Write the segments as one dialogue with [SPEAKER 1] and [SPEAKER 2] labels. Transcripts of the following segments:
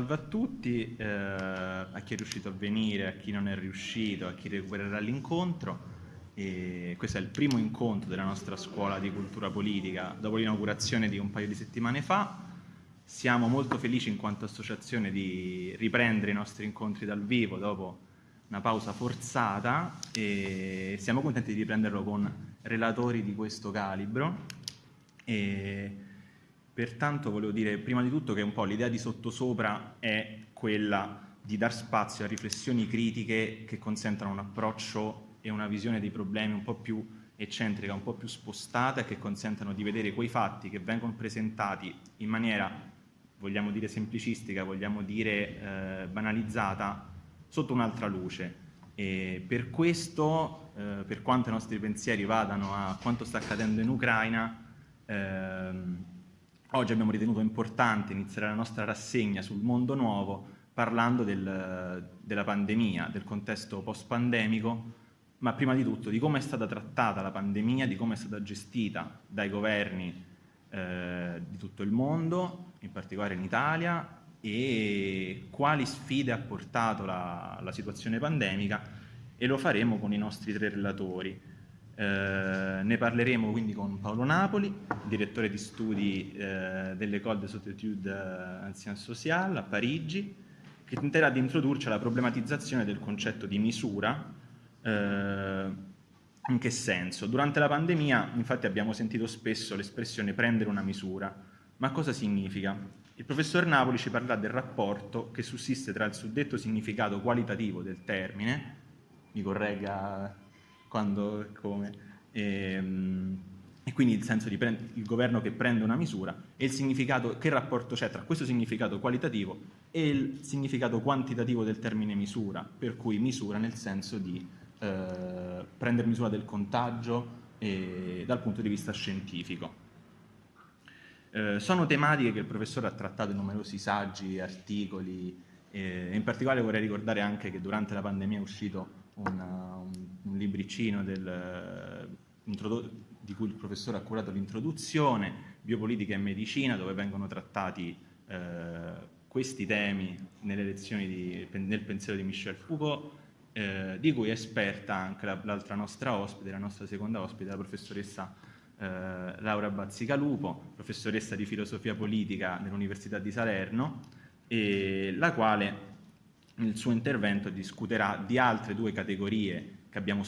[SPEAKER 1] salve a tutti, eh, a chi è riuscito a venire, a chi non è riuscito, a chi recupererà l'incontro. questo è il primo incontro della nostra scuola di cultura politica dopo l'inaugurazione di un paio di settimane fa. Siamo molto felici in quanto associazione di riprendere i nostri incontri dal vivo dopo una pausa forzata e siamo contenti di riprenderlo con relatori di questo calibro. E pertanto volevo dire prima di tutto che un po' l'idea di sottosopra è quella di dar spazio a riflessioni critiche che consentano un approccio e una visione dei problemi un po' più eccentrica, un po' più spostata e che consentano di vedere quei fatti che vengono presentati in maniera vogliamo dire semplicistica, vogliamo dire eh, banalizzata, sotto un'altra luce. E per questo, eh, per quanto i nostri pensieri vadano a quanto sta accadendo in Ucraina, ehm, oggi abbiamo ritenuto importante iniziare la nostra rassegna sul mondo nuovo parlando del, della pandemia, del contesto post-pandemico, ma prima di tutto di come è stata trattata la pandemia, di come è stata gestita dai governi eh, di tutto il mondo, in particolare in Italia, e quali sfide ha portato la, la situazione pandemica e lo faremo con i nostri tre relatori. Eh, ne parleremo quindi con Paolo Napoli, direttore di studi eh, dell'École des Études Anciennes Sociales a Parigi, che tenterà di introdurci alla problematizzazione del concetto di misura eh, in che senso? Durante la pandemia infatti abbiamo sentito spesso l'espressione prendere una misura, ma cosa significa? Il professor Napoli ci parlerà del rapporto che sussiste tra il suddetto significato qualitativo del termine, mi corregga quando e come, e, ehm, e quindi il senso di il governo che prende una misura, e il significato, che rapporto c'è tra questo significato qualitativo e il significato quantitativo del termine misura, per cui misura nel senso di eh, prendere misura del contagio e, dal punto di vista scientifico. Eh, sono tematiche che il professore ha trattato in numerosi saggi, articoli, eh, in particolare vorrei ricordare anche che durante la pandemia è uscito una, un, un, libricino del, di cui il professore ha curato l'introduzione, Biopolitica e Medicina, dove vengono trattati eh, questi temi nelle lezioni di, nel pensiero di Michel Foucault eh, di cui è esperta anche l'altra nostra ospite, la nostra seconda ospite, la professoressa eh, Laura Bazzicalupo, professoressa di filosofia politica dell'Università di Salerno, e la quale nel suo intervento discuterà di altre due categorie abbiamo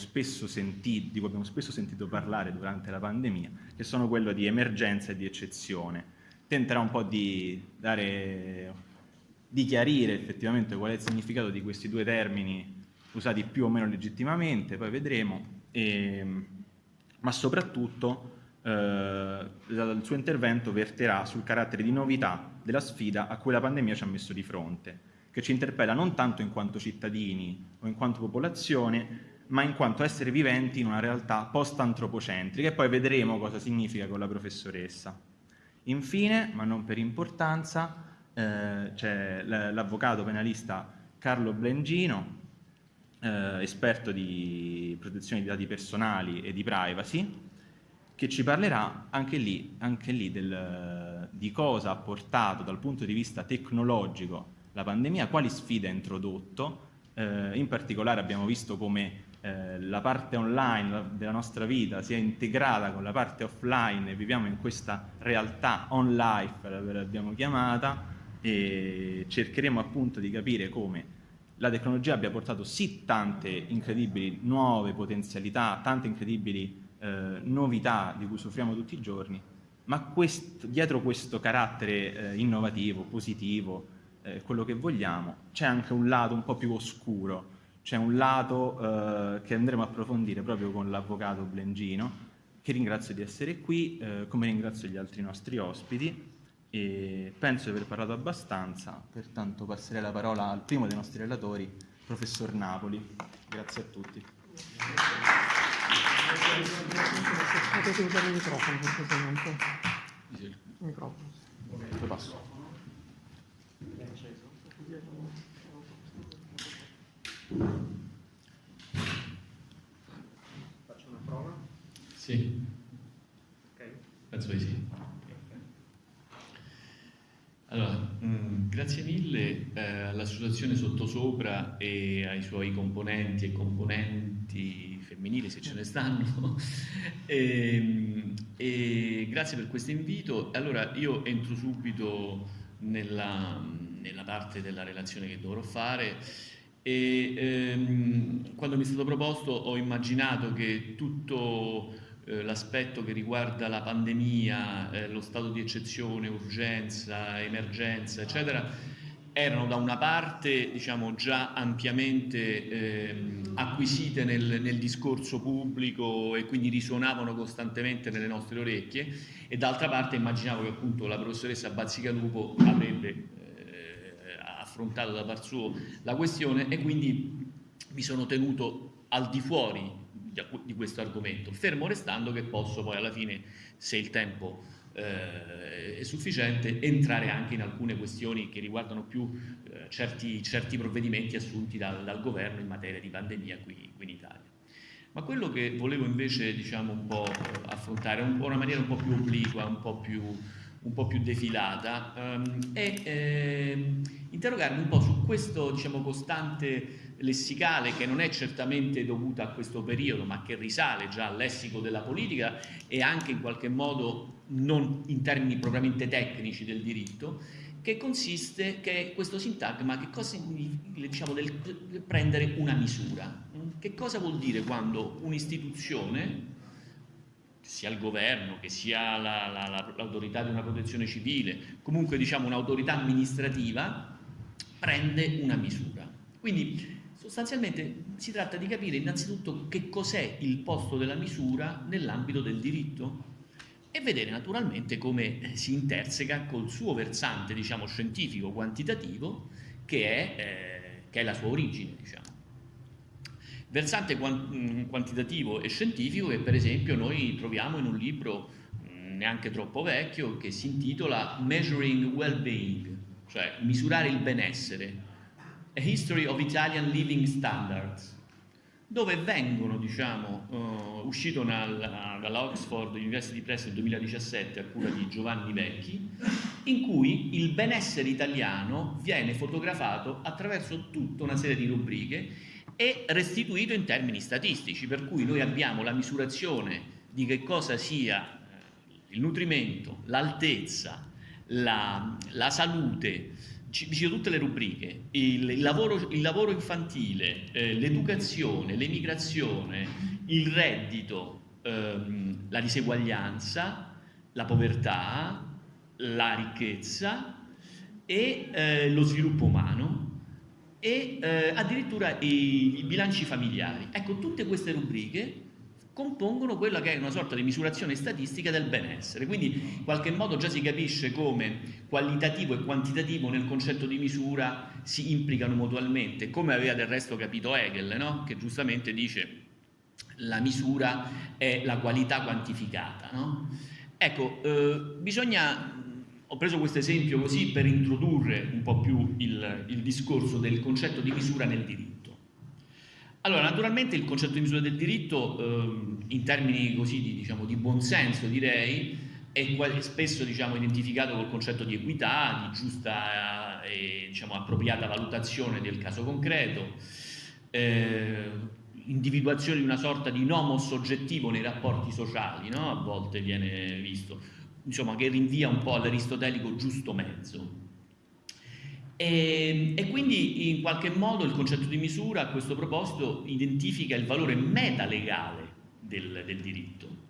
[SPEAKER 1] sentito, di cui abbiamo spesso sentito parlare durante la pandemia, che sono quello di emergenza e di eccezione. Tenterà un po' di, dare, di chiarire effettivamente qual è il significato di questi due termini usati più o meno legittimamente, poi vedremo, e, ma soprattutto eh, il suo intervento verterà sul carattere di novità della sfida a cui la pandemia ci ha messo di fronte, che ci interpella non tanto in quanto cittadini o in quanto popolazione, ma in quanto esseri viventi in una realtà post-antropocentrica e poi vedremo cosa significa con la professoressa. Infine, ma non per importanza, eh, c'è l'avvocato penalista Carlo Blengino, eh, esperto di protezione di dati personali e di privacy, che ci parlerà anche lì, anche lì del, di cosa ha portato dal punto di vista tecnologico la pandemia, quali sfide ha introdotto, eh, in particolare abbiamo visto come eh, la parte online della nostra vita sia integrata con la parte offline e viviamo in questa realtà on life, l'abbiamo chiamata, e cercheremo appunto di capire come la tecnologia abbia portato sì tante incredibili nuove potenzialità, tante incredibili eh, novità di cui soffriamo tutti i giorni, ma questo, dietro questo carattere eh, innovativo, positivo, eh, quello che vogliamo, c'è anche un lato un po' più oscuro, c'è un lato eh, che andremo a approfondire proprio con l'avvocato Blengino, che ringrazio di essere qui, eh, come ringrazio gli altri nostri ospiti, e penso di aver parlato abbastanza, pertanto passerei la parola al primo dei nostri relatori, professor Napoli. Grazie a tutti.
[SPEAKER 2] Potete usare il microfono. Il microfono.
[SPEAKER 1] Lo passo.
[SPEAKER 3] Faccio una prova?
[SPEAKER 4] Sì.
[SPEAKER 3] Ok.
[SPEAKER 4] Penso di sì.
[SPEAKER 3] Allora, mh, mm, grazie mille eh, all'associazione Sottosopra e ai suoi componenti e componenti femminili, se ce ne stanno, e, ehm, e grazie per questo invito. Allora, io entro subito nella, nella parte della relazione che dovrò fare e ehm, quando mi è stato proposto ho immaginato che tutto eh, l'aspetto che riguarda la pandemia, eh, lo stato di eccezione, urgenza, emergenza, eccetera, erano da una parte diciamo, già ampiamente eh, acquisite nel, nel, discorso pubblico e quindi risuonavano costantemente nelle nostre orecchie e d'altra parte immaginavo che appunto la professoressa Bazzicalupo avrebbe affrontato da par suo la questione e quindi mi sono tenuto al di fuori di questo argomento, fermo restando che posso poi alla fine, se il tempo eh, è sufficiente, entrare anche in alcune questioni che riguardano più eh, certi, certi, provvedimenti assunti dal, dal, governo in materia di pandemia qui, qui in Italia. Ma quello che volevo invece diciamo, un po' affrontare, un una maniera un po' più obliqua, un po' più, un po più defilata, ehm, è eh, interrogarmi un po' su questo diciamo, costante lessicale che non è certamente dovuta a questo periodo ma che risale già al lessico della politica e anche in qualche modo non in termini propriamente tecnici del diritto che consiste, che è questo sintagma, che cosa diciamo del, prendere una misura. Che cosa vuol dire quando un'istituzione, sia il governo, che sia l'autorità la, la, di una protezione civile, comunque diciamo un'autorità amministrativa, prende una misura. Quindi Sostanzialmente si tratta di capire innanzitutto che cos'è il posto della misura nell'ambito del diritto e vedere naturalmente come si interseca col suo versante diciamo, scientifico quantitativo che è, eh, che è la sua origine. Diciamo. Versante mm, quantitativo e scientifico che per esempio noi troviamo in un libro mm, neanche troppo vecchio che si intitola Measuring Well-Being, cioè misurare il benessere a History of Italian Living Standards, dove vengono, diciamo, uh, uscito dalla Oxford University Press nel 2017 a cura di Giovanni Vecchi, in cui il benessere italiano viene fotografato attraverso tutta una serie di rubriche e restituito in termini statistici, per cui noi abbiamo la misurazione di che cosa sia eh, il nutrimento, l'altezza, la, la salute, vicino tutte le rubriche, il, il, lavoro, il lavoro, infantile, eh, l'educazione, l'emigrazione, il reddito, ehm, la diseguaglianza, la povertà, la ricchezza e eh, lo sviluppo umano e eh, addirittura i, i bilanci familiari. Ecco, tutte queste rubriche compongono quella che è una sorta di misurazione statistica del benessere. Quindi in qualche modo già si capisce come qualitativo e quantitativo nel concetto di misura si implicano mutualmente, come aveva del resto capito Hegel, no? che giustamente dice la misura è la qualità quantificata. No? Ecco, eh, bisogna ho preso questo esempio così per introdurre un po' più il, il discorso del concetto di misura nel diritto. Allora, naturalmente il concetto di misura del diritto, eh, in termini così di, diciamo, di buonsenso direi, è spesso diciamo, identificato col concetto di equità, di giusta e diciamo, appropriata valutazione del caso concreto, eh, individuazione di una sorta di nomos soggettivo nei rapporti sociali, no? a volte viene visto, insomma, che rinvia un po' all'aristotelico giusto mezzo. E, e, quindi in qualche modo il concetto di misura a questo proposito identifica il valore metalegale del, del diritto.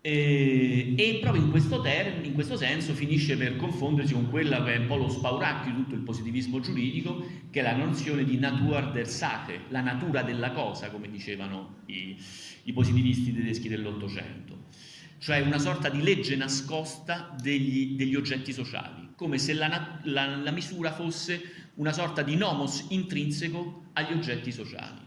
[SPEAKER 3] E, e, proprio in questo, in questo senso finisce per confondersi con quella che è un po' lo spauracchio di tutto il positivismo giuridico, che è la nozione di Natur der Sache, la natura della cosa, come dicevano i, i positivisti tedeschi dell'Ottocento, cioè una sorta di legge nascosta degli, degli oggetti sociali come se la, la, la misura fosse una sorta di nomos intrinseco agli oggetti sociali.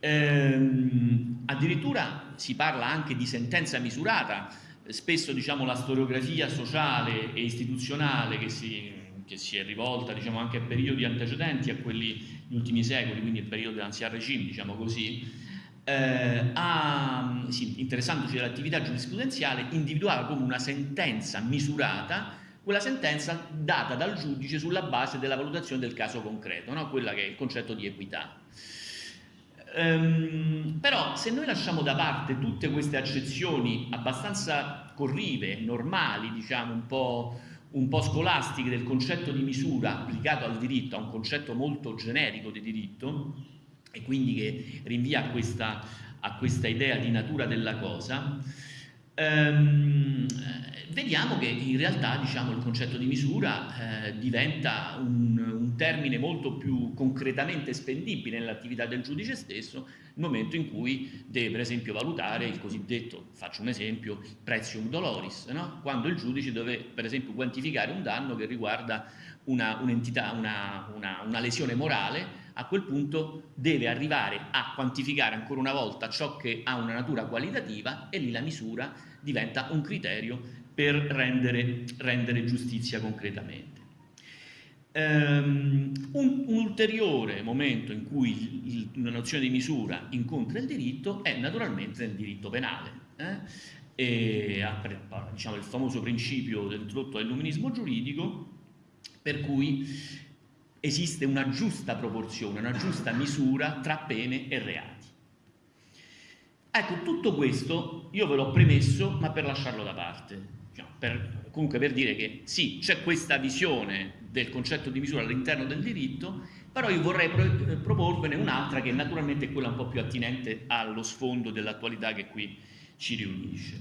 [SPEAKER 3] Ehm, addirittura si parla anche di sentenza misurata, spesso diciamo, la storiografia sociale e istituzionale che si, che si è rivolta diciamo, anche a periodi antecedenti a quelli degli ultimi secoli, quindi il periodo dell'ancien regime, diciamo così, eh, a, sì, interessandosi dell'attività giurisprudenziale, individuava come una sentenza misurata quella sentenza data dal giudice sulla base della valutazione del caso concreto, no? quella che è il concetto di equità. Ehm, però se noi lasciamo da parte tutte queste accezioni abbastanza corrive, normali, diciamo un po', un po' scolastiche del concetto di misura applicato al diritto, a un concetto molto generico di diritto, e quindi che rinvia a questa, a questa idea di natura della cosa, ehm, vediamo che in realtà diciamo, il concetto di misura eh, diventa un, un, termine molto più concretamente spendibile nell'attività del giudice stesso nel momento in cui deve per esempio valutare il cosiddetto, faccio un esempio, prezium doloris, no? quando il giudice deve per esempio quantificare un danno che riguarda un'entità, una, una, una lesione morale a quel punto deve arrivare a quantificare ancora una volta ciò che ha una natura qualitativa e lì la misura diventa un criterio per rendere, rendere giustizia concretamente. Um, un, un, ulteriore momento in cui il, il, la nozione di misura incontra il diritto è naturalmente nel diritto penale. Eh? E, diciamo, il famoso principio introdotto dall'illuminismo giuridico per cui esiste una giusta proporzione, una giusta misura tra pene e reati. Ecco, tutto questo io ve l'ho premesso, ma per lasciarlo da parte. Diciamo, per, comunque per dire che sì, c'è questa visione del concetto di misura all'interno del diritto, però io vorrei pro proporvene un'altra che naturalmente è quella un po' più attinente allo sfondo dell'attualità che qui ci riunisce.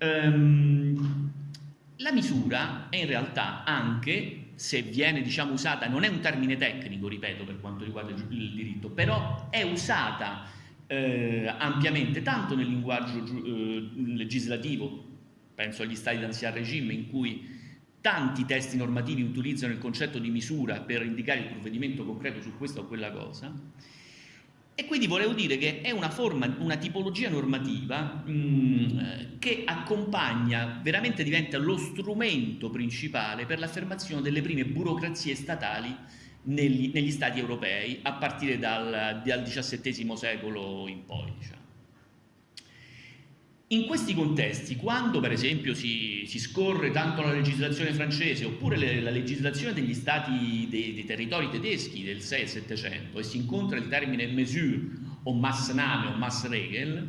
[SPEAKER 3] Um, la misura è in realtà anche se viene diciamo, usata, non è un termine tecnico, ripeto, per quanto riguarda il diritto, però è usata eh, ampiamente tanto nel linguaggio eh, legislativo, penso agli stati d'anzian regime, in cui tanti testi normativi utilizzano il concetto di misura per indicare il provvedimento concreto su questa o quella cosa, e quindi volevo dire che è una forma, una tipologia normativa mh, mm, che accompagna, veramente diventa lo strumento principale per l'affermazione delle prime burocrazie statali negli, negli stati europei a partire dal, dal XVII secolo in poi. Diciamo. In questi contesti, quando per esempio si, si, scorre tanto la legislazione francese oppure le, la legislazione degli stati, dei, dei, territori tedeschi del 6 e 700 e si incontra il termine mesure o Maßnahme o Maßregel,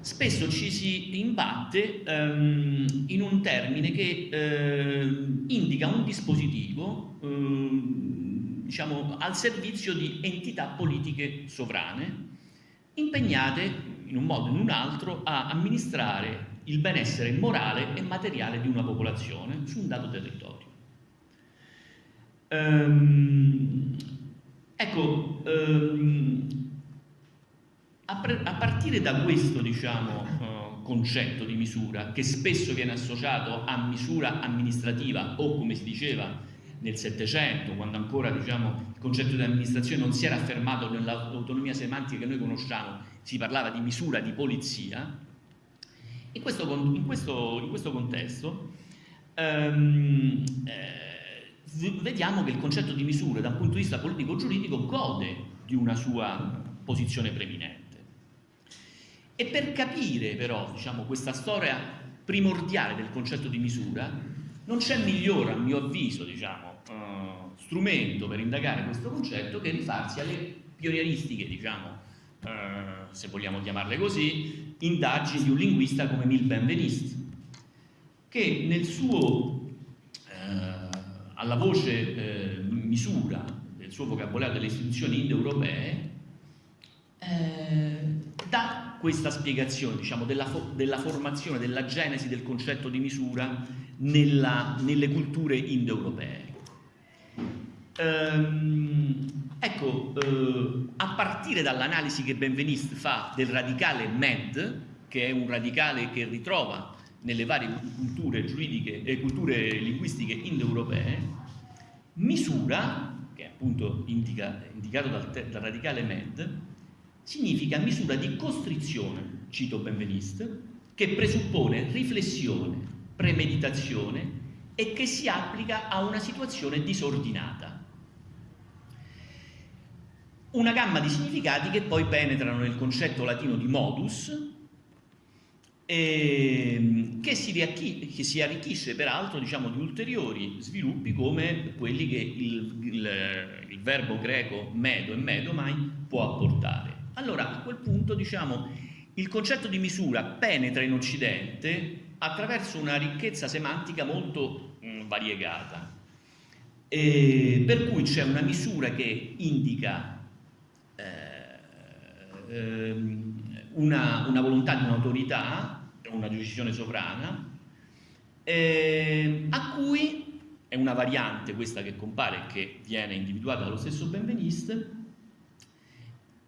[SPEAKER 3] spesso ci si imbatte um, in un termine che uh, indica un dispositivo uh, diciamo, al servizio di entità politiche sovrane impegnate in un modo o in un altro a amministrare il benessere morale e materiale di una popolazione su un dato territorio. Ehm, ecco, ehm, a, a, partire da questo diciamo, uh, concetto di misura, che spesso viene associato a misura amministrativa o come si diceva nel Settecento, quando ancora diciamo, il concetto di amministrazione non si era affermato nell'autonomia semantica che noi conosciamo, si parlava di misura di polizia, in questo, in questo, in questo contesto ehm, eh, vediamo che il concetto di misura da un punto di vista politico-giuridico gode di una sua posizione preminente. E per capire però diciamo, questa storia primordiale del concetto di misura non c'è migliore, a mio avviso, diciamo, uh, strumento per indagare questo concetto che rifarsi alle pionieristiche diciamo, eh, se vogliamo chiamarle così, indagini di un linguista come Mil Benveniste, che nel suo, eh, alla voce eh, misura del suo vocabolario delle istituzioni indoeuropee, eh, dà questa spiegazione diciamo, della, fo della, formazione, della genesi del concetto di misura nella, nelle culture indoeuropee. Ehm, Ecco, eh, a partire dall'analisi che Benveniste fa del radicale MED, che è un radicale che ritrova nelle varie culture giuridiche e culture linguistiche indoeuropee, misura, che appunto indica, indicato dal, dal radicale MED, significa misura di costrizione, cito Benveniste, che presuppone riflessione, premeditazione e che si applica a una situazione disordinata una gamma di significati che poi penetrano nel concetto latino di modus e che si, che si arricchisce peraltro diciamo, di ulteriori sviluppi come quelli che il, il, il verbo greco medo e medomai può apportare. Allora a quel punto diciamo, il concetto di misura penetra in Occidente attraverso una ricchezza semantica molto mh, mm, variegata, e per cui c'è una misura che indica eh, ehm, una, una, volontà di un'autorità, una decisione sovrana, eh, a cui è una variante questa che compare e che viene individuata dallo stesso Benveniste,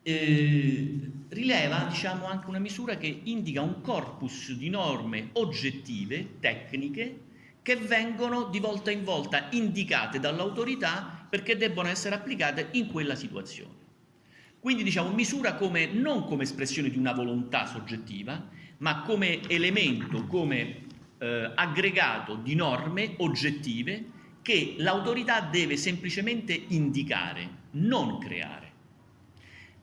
[SPEAKER 3] eh, rileva diciamo, anche una misura che indica un corpus di norme oggettive, tecniche, che vengono di volta in volta indicate dall'autorità perché debbono essere applicate in quella situazione. Quindi diciamo misura come, non come espressione di una volontà soggettiva, ma come elemento, come eh, aggregato di norme oggettive che l'autorità deve semplicemente indicare, non creare.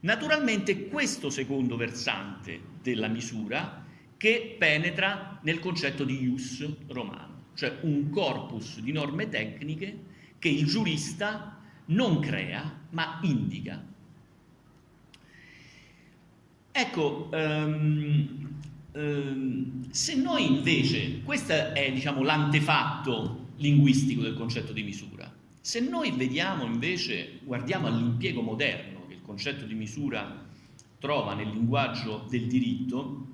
[SPEAKER 3] Naturalmente questo secondo versante della misura che penetra nel concetto di ius romano, cioè un corpus di norme tecniche che il giurista non crea ma indica. Ecco, um, um, se noi invece, questo è diciamo, l'antefatto linguistico del concetto di misura, se noi vediamo invece, guardiamo all'impiego moderno, concetto di misura trova nel linguaggio del diritto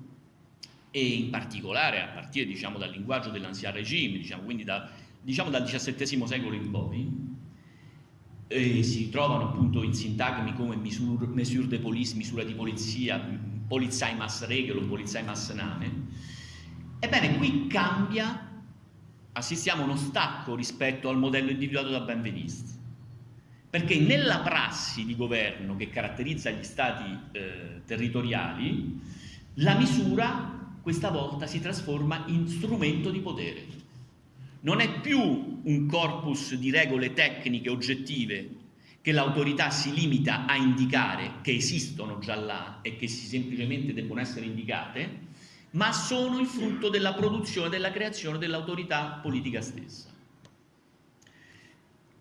[SPEAKER 3] e in particolare a partire diciamo, dal linguaggio dell'ancien regime, diciamo, quindi da, diciamo, dal XVII secolo in poi, e si trovano appunto in sintagmi come misure, mesure de police, misura di polizia, Polizeimaßregel o Polizeimaßnahme. Ebbene, qui cambia, assistiamo a uno stacco rispetto al modello individuato da Benveniste perché nella prassi di governo che caratterizza gli stati eh, territoriali, la misura questa volta si trasforma in strumento di potere. Non è più un corpus di regole tecniche oggettive che l'autorità si limita a indicare, che esistono già là e che semplicemente debbono essere indicate, ma sono il frutto della produzione, della creazione dell'autorità politica stessa.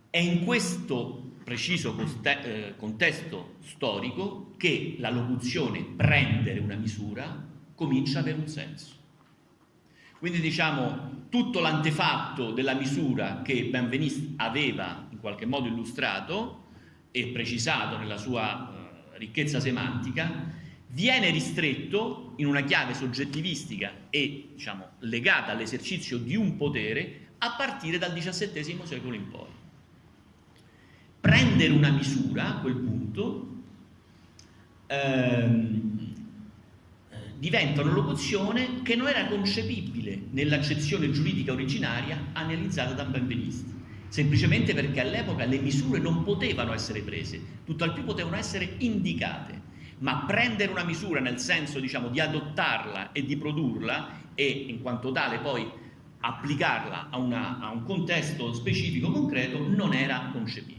[SPEAKER 3] È in questo preciso eh, contesto storico che la locuzione prendere una misura comincia ad avere un senso. Quindi diciamo tutto l'antefatto della misura che Benveniste aveva in qualche modo illustrato e precisato nella sua eh, ricchezza semantica viene ristretto in una chiave soggettivistica e diciamo, legata all'esercizio di un potere a partire dal XVII secolo in poi prendere una misura a quel punto ehm, diventa una locuzione che non era concepibile nell'accezione giuridica originaria analizzata da Benveniste semplicemente perché all'epoca le misure non potevano essere prese, tutt'al più potevano essere indicate, ma prendere una misura nel senso diciamo, di adottarla e di produrla e in quanto tale poi applicarla a, una, a un contesto specifico concreto non era concepibile.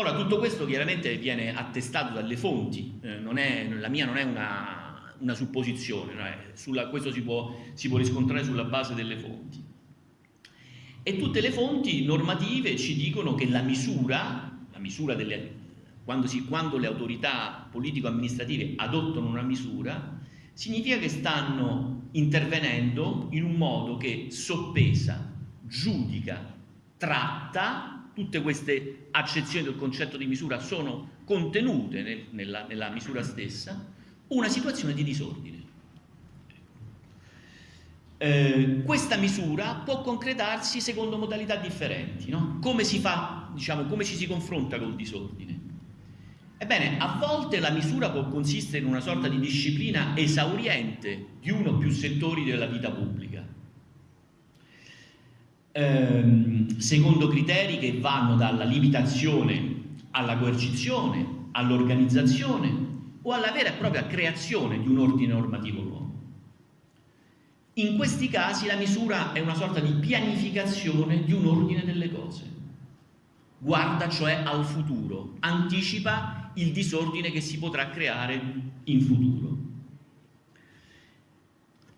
[SPEAKER 3] Ora, tutto questo chiaramente viene attestato dalle fonti, eh, è, la mia non è una, una supposizione, no? Sulla, questo si può, si può riscontrare sulla base delle fonti. E tutte le fonti normative ci dicono che la misura, la misura delle, quando, si, quando le autorità politico-amministrative adottano una misura, significa che stanno intervenendo in un modo che soppesa, giudica, tratta tutte queste accezioni del concetto di misura sono contenute nel, nella, nella misura stessa, una situazione di disordine. Eh, questa misura può concretarsi secondo modalità differenti. No? Come si fa, diciamo, come ci si confronta col disordine? Ebbene, a volte la misura può consistere in una sorta di disciplina esauriente di uno o più settori della vita pubblica ehm, secondo criteri che vanno dalla limitazione alla coercizione, all'organizzazione o alla vera e propria creazione di un ordine normativo nuovo. In questi casi la misura è una sorta di pianificazione di un ordine delle cose. Guarda cioè al futuro, anticipa il disordine che si potrà creare in futuro.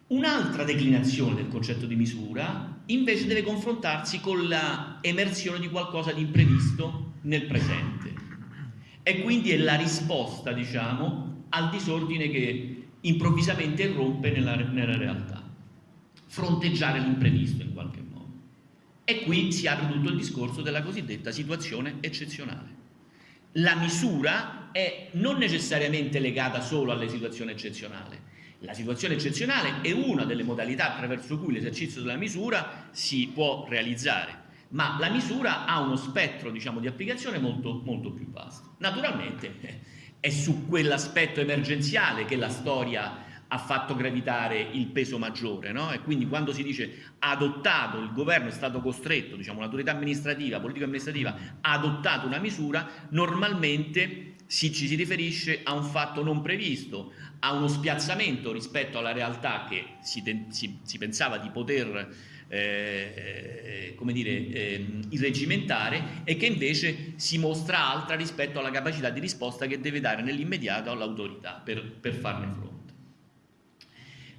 [SPEAKER 3] Un'altra declinazione del concetto di misura invece deve confrontarsi con l'emersione di qualcosa di imprevisto nel presente e quindi è la risposta, diciamo, al disordine che improvvisamente irrompe nella, nella realtà. Fronteggiare l'imprevisto in qualche modo. E qui si apre tutto il discorso della cosiddetta situazione eccezionale. La misura è non necessariamente legata solo alle situazioni eccezionali, la situazione eccezionale è una delle modalità attraverso cui l'esercizio della misura si può realizzare, ma la misura ha uno spettro diciamo, di applicazione molto, molto più vasto. Naturalmente è su quell'aspetto emergenziale che la storia ha fatto gravitare il peso maggiore no? e quindi quando si dice adottato, il governo è stato costretto, diciamo l'autorità amministrativa, politica amministrativa ha adottato una misura, normalmente si, ci si riferisce a un fatto non previsto, a uno spiazzamento rispetto alla realtà che si, si, si pensava di poter eh, come dire, eh, irreggimentare e che invece si mostra altra rispetto alla capacità di risposta che deve dare nell'immediato all'autorità per, per, farne fronte.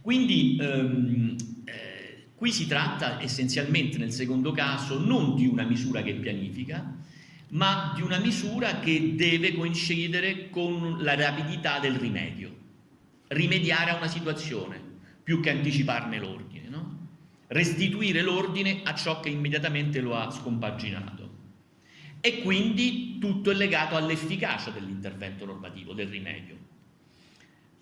[SPEAKER 3] Quindi ehm, eh, qui si tratta essenzialmente nel secondo caso non di una misura che pianifica, ma di una misura che deve coincidere con la rapidità del rimedio rimediare a una situazione più che anticiparne l'ordine, no? restituire l'ordine a ciò che immediatamente lo ha scompaginato. E quindi tutto è legato all'efficacia dell'intervento normativo, del rimedio.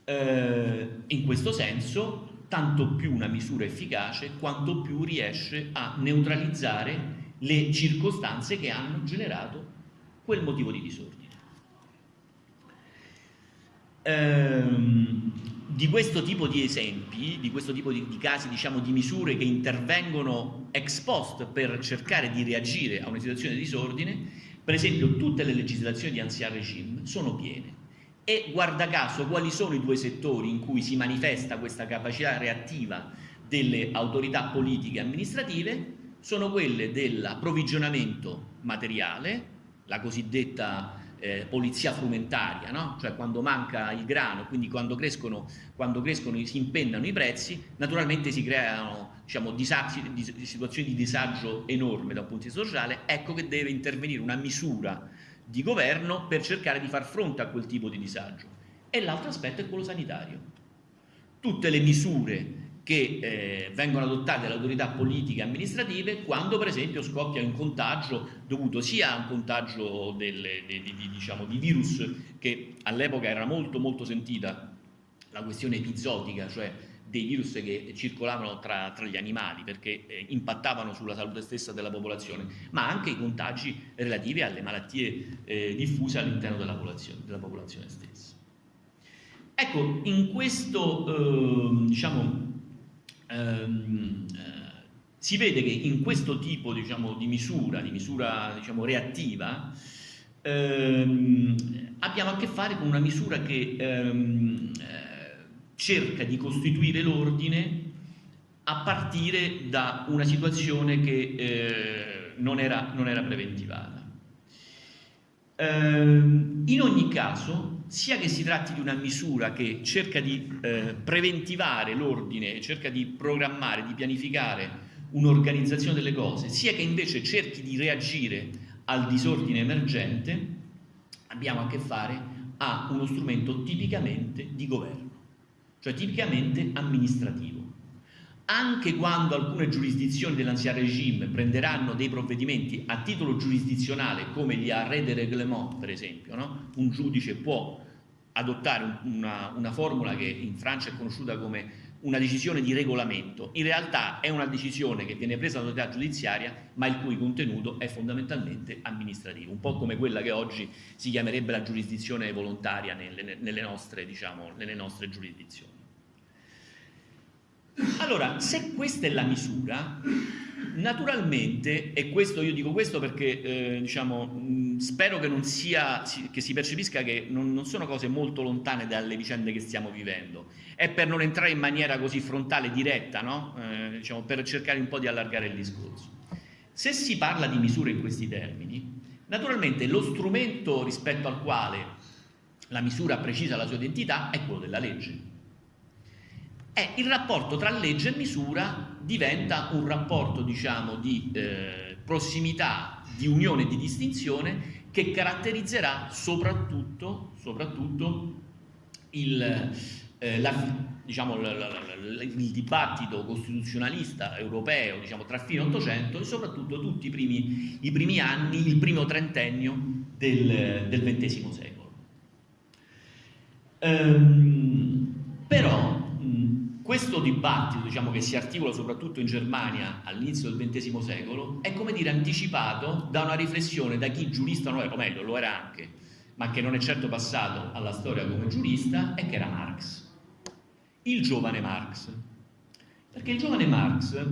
[SPEAKER 3] Eh, in questo senso, tanto più una misura efficace, quanto più riesce a neutralizzare le circostanze che hanno generato quel motivo di disordine. Ehm, di questo tipo di esempi, di questo tipo di, di casi, diciamo, di misure che intervengono ex post per cercare di reagire a una situazione di disordine, per esempio tutte le legislazioni di ancien regime sono piene. E guarda caso quali sono i due settori in cui si manifesta questa capacità reattiva delle autorità politiche e amministrative? Sono quelle dell'approvvigionamento materiale, la cosiddetta eh, polizia frumentaria, no? cioè quando manca il grano, quindi quando crescono, quando crescono si impennano i prezzi, naturalmente si creano diciamo, disagi, situazioni di disagio enorme da un punto di vista sociale, ecco che deve intervenire una misura di governo per cercare di far fronte a quel tipo di disagio. E l'altro aspetto è quello sanitario. Tutte le misure che eh, vengono adottate dalle autorità politiche e amministrative quando per esempio scoppia un contagio dovuto sia a un contagio delle, di, di, diciamo, di virus che all'epoca era molto molto sentita la questione epizotica, cioè dei virus che circolavano tra, tra gli animali perché eh, impattavano sulla salute stessa della popolazione, ma anche i contagi relativi alle malattie eh, diffuse all'interno della della popolazione stessa. Ecco, in questo eh, diciamo, ehm, eh, si vede che in questo tipo diciamo, di misura, di misura diciamo, reattiva, ehm, abbiamo a che fare con una misura che ehm, eh, cerca di costituire l'ordine a partire da una situazione che eh, non, era, non, era, preventivata. Ehm, in ogni caso, sia che si tratti di una misura che cerca di eh, preventivare l'ordine, cerca di programmare, di pianificare un'organizzazione delle cose, sia che invece cerchi di reagire al disordine emergente, abbiamo a che fare a uno strumento tipicamente di governo, cioè tipicamente amministrativo. Anche quando alcune giurisdizioni dell'ancien regime prenderanno dei provvedimenti a titolo giurisdizionale, come gli arrêts de règlement, per esempio, no? un giudice può adottare una, una formula che in Francia è conosciuta come una decisione di regolamento, in realtà è una decisione che viene presa dall'autorità giudiziaria ma il cui contenuto è fondamentalmente amministrativo, un po' come quella che oggi si chiamerebbe la giurisdizione volontaria nelle, nelle, nostre, diciamo, nelle nostre giurisdizioni. Allora, se questa è la misura, naturalmente, e questo io dico questo perché eh, diciamo, mh, spero che, non sia, che si percepisca che non, non, sono cose molto lontane dalle vicende che stiamo vivendo, è per non entrare in maniera così frontale, diretta, no? eh, diciamo, per cercare un po' di allargare il discorso. Se si parla di misure in questi termini, naturalmente lo strumento rispetto al quale la misura precisa la sua identità è quello della legge è il rapporto tra legge e misura diventa un rapporto diciamo di eh, prossimità, di unione e di distinzione che caratterizzerà soprattutto, soprattutto il, eh, la, diciamo, la, la, il, dibattito costituzionalista europeo diciamo, tra fine 800 e soprattutto tutti i primi, i primi anni, il primo trentennio del, del XX secolo. Ehm, però questo dibattito diciamo, che si articola soprattutto in Germania all'inizio del XX secolo è come dire anticipato da una riflessione da chi giurista non era, o meglio lo era anche, ma che non è certo passato alla storia come giurista, e che era Marx il giovane Marx. Perché il giovane Marx,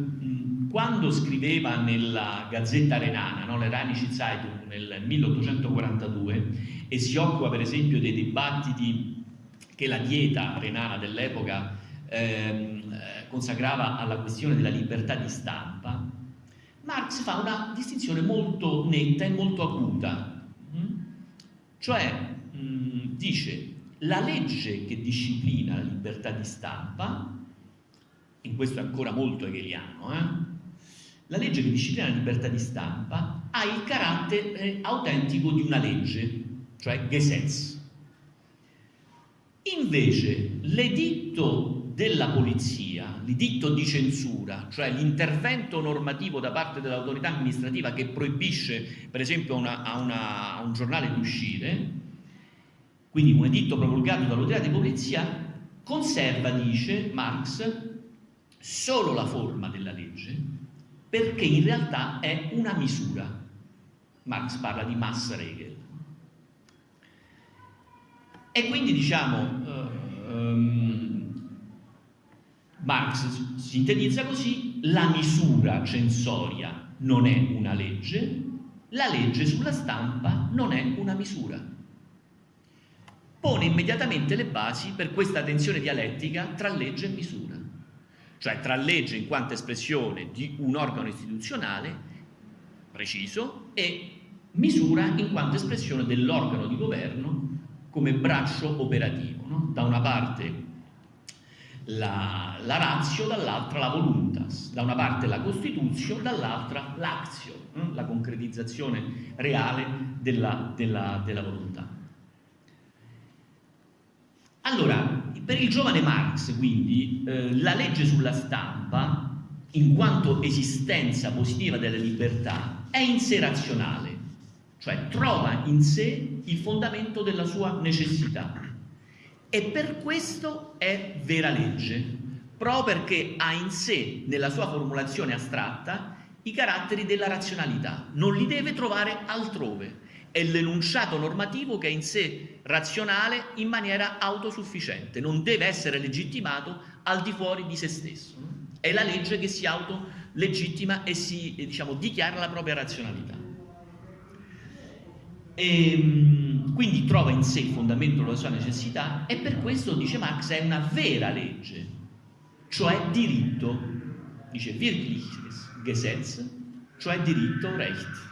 [SPEAKER 3] quando scriveva nella Gazzetta Renana, no, l'Eranische Zeitung nel 1842, e si occupa per esempio dei dibattiti che la dieta renana dell'epoca ehm, consacrava alla questione della libertà di stampa, Marx fa una distinzione molto netta e molto acuta. Cioè, mh, dice la legge che disciplina la libertà di stampa, in questo è ancora molto hegeliano, eh? la legge che disciplina la libertà di stampa ha il carattere eh, autentico di una legge, cioè Gesetz. Invece l'editto della polizia, l'editto di censura, cioè l'intervento normativo da parte dell'autorità amministrativa che proibisce per esempio una, a, una, a un giornale di uscire, quindi un editto promulgato dall'autorità di polizia, conserva, dice Marx, solo la forma della legge, perché in realtà è una misura. Marx parla di Massregel. E quindi diciamo, uh, um, Marx sintetizza così, la misura censoria non è una legge, la legge sulla stampa non è una misura pone immediatamente le basi per questa tensione dialettica tra legge e misura, cioè tra legge in quanto espressione di un organo istituzionale preciso e misura in quanto espressione dell'organo di governo come braccio operativo. No? Da una parte la, la razio, dall'altra la voluntas, da una parte la Costituzione, dall'altra l'azio, no? la concretizzazione reale della, della, della volontà. Allora, per il giovane Marx, quindi, eh, la legge sulla stampa, in quanto esistenza positiva della libertà, è in sé razionale, cioè trova in sé il fondamento della sua necessità. E per questo è vera legge, proprio perché ha in sé, nella sua formulazione astratta, i caratteri della razionalità, non li deve trovare altrove è l'enunciato normativo che è in sé razionale in maniera autosufficiente, non deve essere legittimato al di fuori di se stesso. È la legge che si autolegittima e si diciamo, dichiara la propria razionalità. E, ehm, quindi trova in sé il fondamento della sua necessità e per questo, dice Marx, è una vera legge, cioè diritto, dice Wirkliches Gesetz, cioè diritto Recht.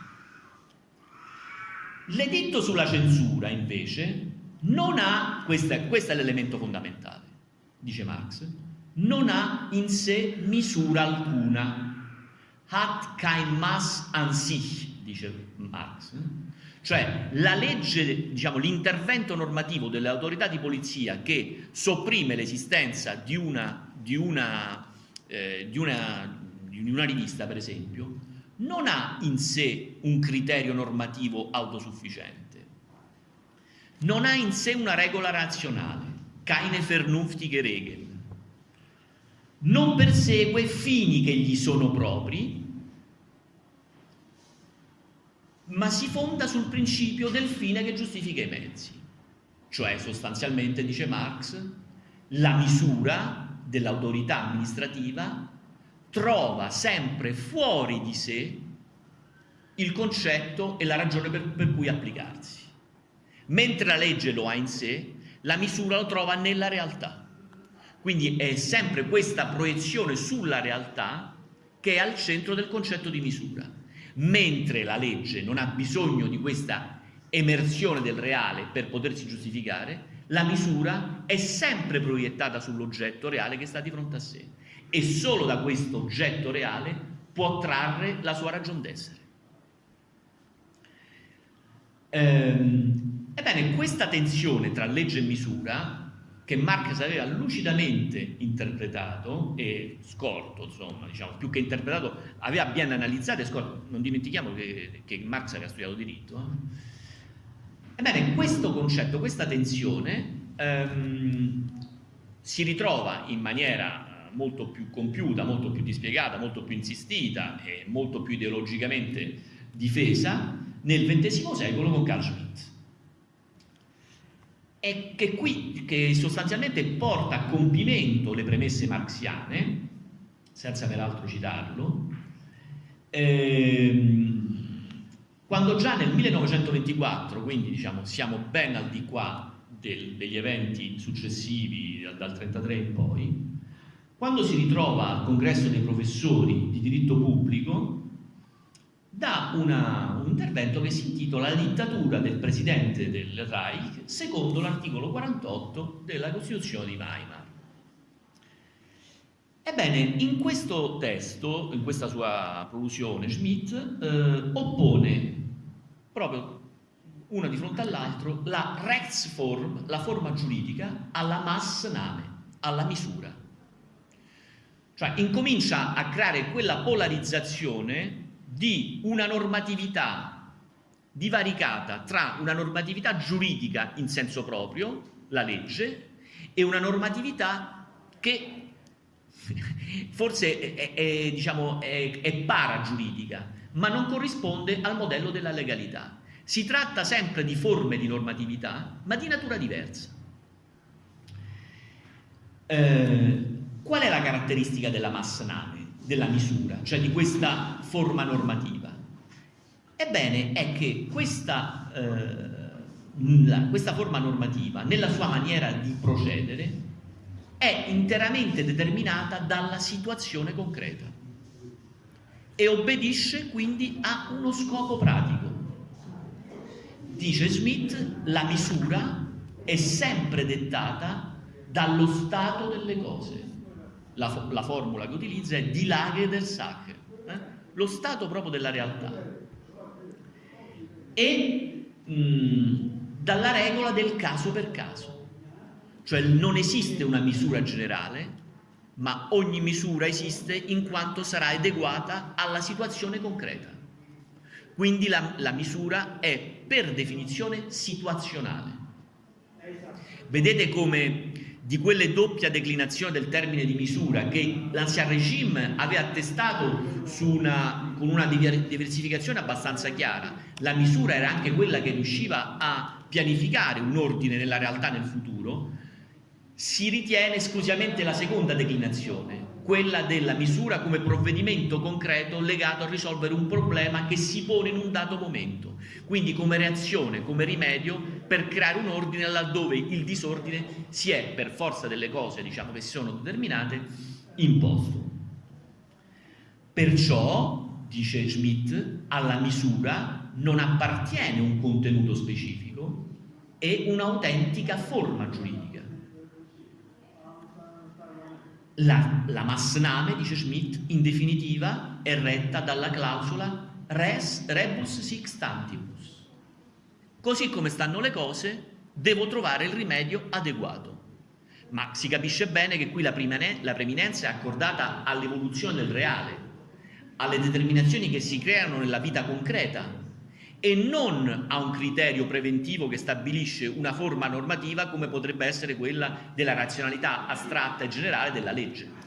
[SPEAKER 3] L'editto sulla censura, invece, non ha, questo è, questo è l'elemento fondamentale, dice Marx, non ha in sé misura alcuna. Hat kein Mass an sich, dice Marx. Cioè la legge, diciamo, l'intervento normativo delle autorità di polizia che sopprime l'esistenza di una, di, eh, di, di una rivista, per esempio, non ha in sé un criterio normativo autosufficiente, non ha in sé una regola razionale, keine vernünftige Regeln, non persegue fini che gli sono propri, ma si fonda sul principio del fine che giustifica i mezzi, cioè sostanzialmente, dice Marx, la misura dell'autorità amministrativa trova sempre fuori di sé il concetto e la ragione per, per cui applicarsi. Mentre la legge lo ha in sé, la misura lo trova nella realtà. Quindi è sempre questa proiezione sulla realtà che è al centro del concetto di misura. Mentre la legge non ha bisogno di questa emersione del reale per potersi giustificare, la misura è sempre proiettata sull'oggetto reale che sta di fronte a sé e solo da questo oggetto reale può trarre la sua ragion d'essere. Ehm, ebbene, questa tensione tra legge e misura che Marx aveva lucidamente interpretato e scorto, insomma, diciamo, più che interpretato, aveva ben analizzato e scorto. Non dimentichiamo che, che Marx aveva studiato diritto. Eh? Ebbene, questo concetto, questa tensione ehm, si ritrova in maniera molto più compiuta, molto più dispiegata, molto più insistita e molto più ideologicamente difesa nel XX secolo con Carl Schmitt e che qui che sostanzialmente porta a compimento le premesse marxiane, senza peraltro citarlo, ehm, quando già nel 1924, quindi diciamo siamo ben al di qua del, degli eventi successivi dal 1933 in poi, quando si ritrova al congresso dei professori di diritto pubblico, da una, un intervento che si intitola La dittatura del presidente del Reich secondo l'articolo 48 della Costituzione di Weimar. Ebbene, in questo testo, in questa sua prolusione, Schmidt eh, oppone proprio una di fronte all'altro la Rechtsform, la forma giuridica, alla Maßnahme, alla misura. Cioè incomincia a creare quella polarizzazione di una normatività divaricata tra una normatività giuridica in senso proprio, la legge, e una normatività che forse è, è, diciamo, è, è paragiuridica, ma non corrisponde al modello della legalità. Si tratta sempre di forme di normatività, ma di natura diversa. Eh, qual è la caratteristica della massname? Della misura, cioè di questa forma normativa? Ebbene, è che questa, eh, la, questa forma normativa, nella sua maniera di procedere, è interamente determinata dalla situazione concreta e obbedisce quindi a uno scopo pratico. Dice Smith, la misura è sempre dettata dallo stato delle cose la, la formula che utilizza è die Lage der Sache, eh? lo stato proprio della realtà. E mh, dalla regola del caso per caso, cioè non esiste una misura generale, ma ogni misura esiste in quanto sarà adeguata alla situazione concreta. Quindi la, la misura è per definizione situazionale. Vedete come di quelle doppia declinazione del termine di misura che l'Ancien Regime aveva attestato una, con una diversificazione abbastanza chiara. La misura era anche quella che riusciva a pianificare un ordine nella realtà nel futuro, si ritiene esclusivamente la seconda declinazione, quella della misura come provvedimento concreto legato a risolvere un problema che si pone in un dato momento, quindi come reazione, come rimedio per creare un ordine laddove il disordine si è, per forza delle cose diciamo, che si sono determinate, imposto. Perciò, dice Schmidt, alla misura non appartiene un contenuto specifico e un'autentica forma giuridica la, la Massname, dice Schmidt, in definitiva è retta dalla clausola res rebus sic stantibus. Così come stanno le cose, devo trovare il rimedio adeguato. Ma si capisce bene che qui la, la preminenza è accordata all'evoluzione del reale, alle determinazioni che si creano nella vita concreta, e non a un criterio preventivo che stabilisce una forma normativa come potrebbe essere quella della razionalità astratta e generale della legge.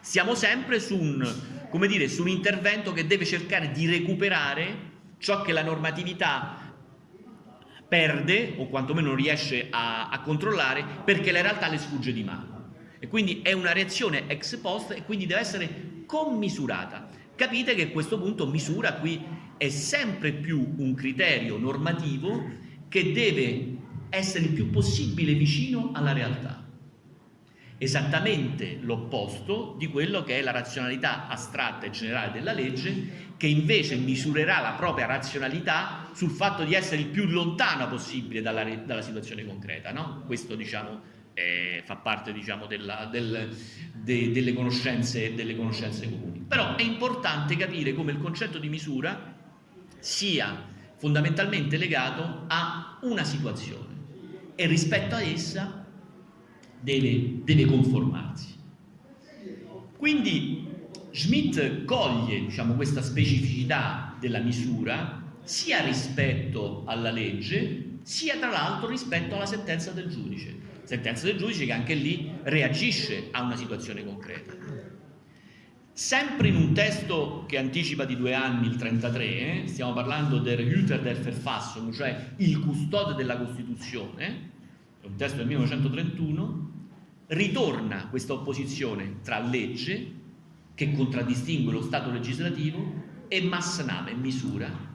[SPEAKER 3] Siamo sempre su un, dire, su un intervento che deve cercare di recuperare ciò che la normatività perde o quantomeno non riesce a, a controllare perché la realtà le sfugge di mano. E quindi è una reazione ex post e quindi deve essere commisurata. Capite che a questo punto misura qui è sempre più un criterio normativo che deve essere il più possibile vicino alla realtà. esattamente l'opposto di quello che è la razionalità astratta e generale della legge, che invece misurerà la propria razionalità sul fatto di essere il più lontano possibile dalla, dalla situazione concreta. No? Questo diciamo, eh, fa parte diciamo, della, del, de, delle, conoscenze, delle conoscenze comuni. Però è importante capire come il concetto di misura sia fondamentalmente legato a una situazione e rispetto a essa deve, deve conformarsi. Quindi Schmidt coglie diciamo, questa specificità della misura sia rispetto alla legge sia tra l'altro rispetto alla sentenza del giudice. Sentenza del giudice che anche lì reagisce a una situazione concreta. Sempre in un testo che anticipa di due anni, il 33, eh, stiamo parlando del Hüter der Verfassung, cioè il custode della Costituzione, è un testo del 1931, ritorna questa opposizione tra legge, che contraddistingue lo Stato legislativo, e Massaname, misura.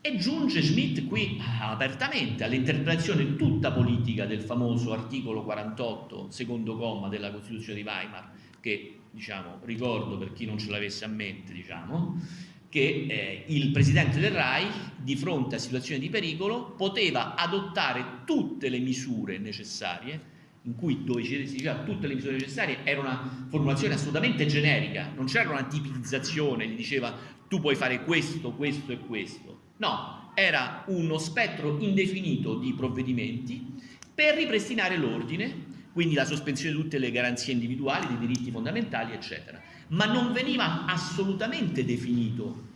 [SPEAKER 3] E giunge Schmidt qui apertamente all'interpretazione tutta politica del famoso articolo 48, secondo comma della Costituzione di Weimar, che diciamo, ricordo per chi non ce l'avesse a mente, diciamo, che eh, il presidente del Reich, di fronte a situazioni di pericolo, poteva adottare tutte le misure necessarie in cui dove si diceva tutte le misure necessarie era una formulazione assolutamente generica, non c'era una tipizzazione, gli diceva tu puoi fare questo, questo e questo. No, era uno spettro indefinito di provvedimenti per ripristinare l'ordine, quindi la sospensione di tutte le garanzie individuali, dei diritti fondamentali, eccetera. Ma non veniva assolutamente definito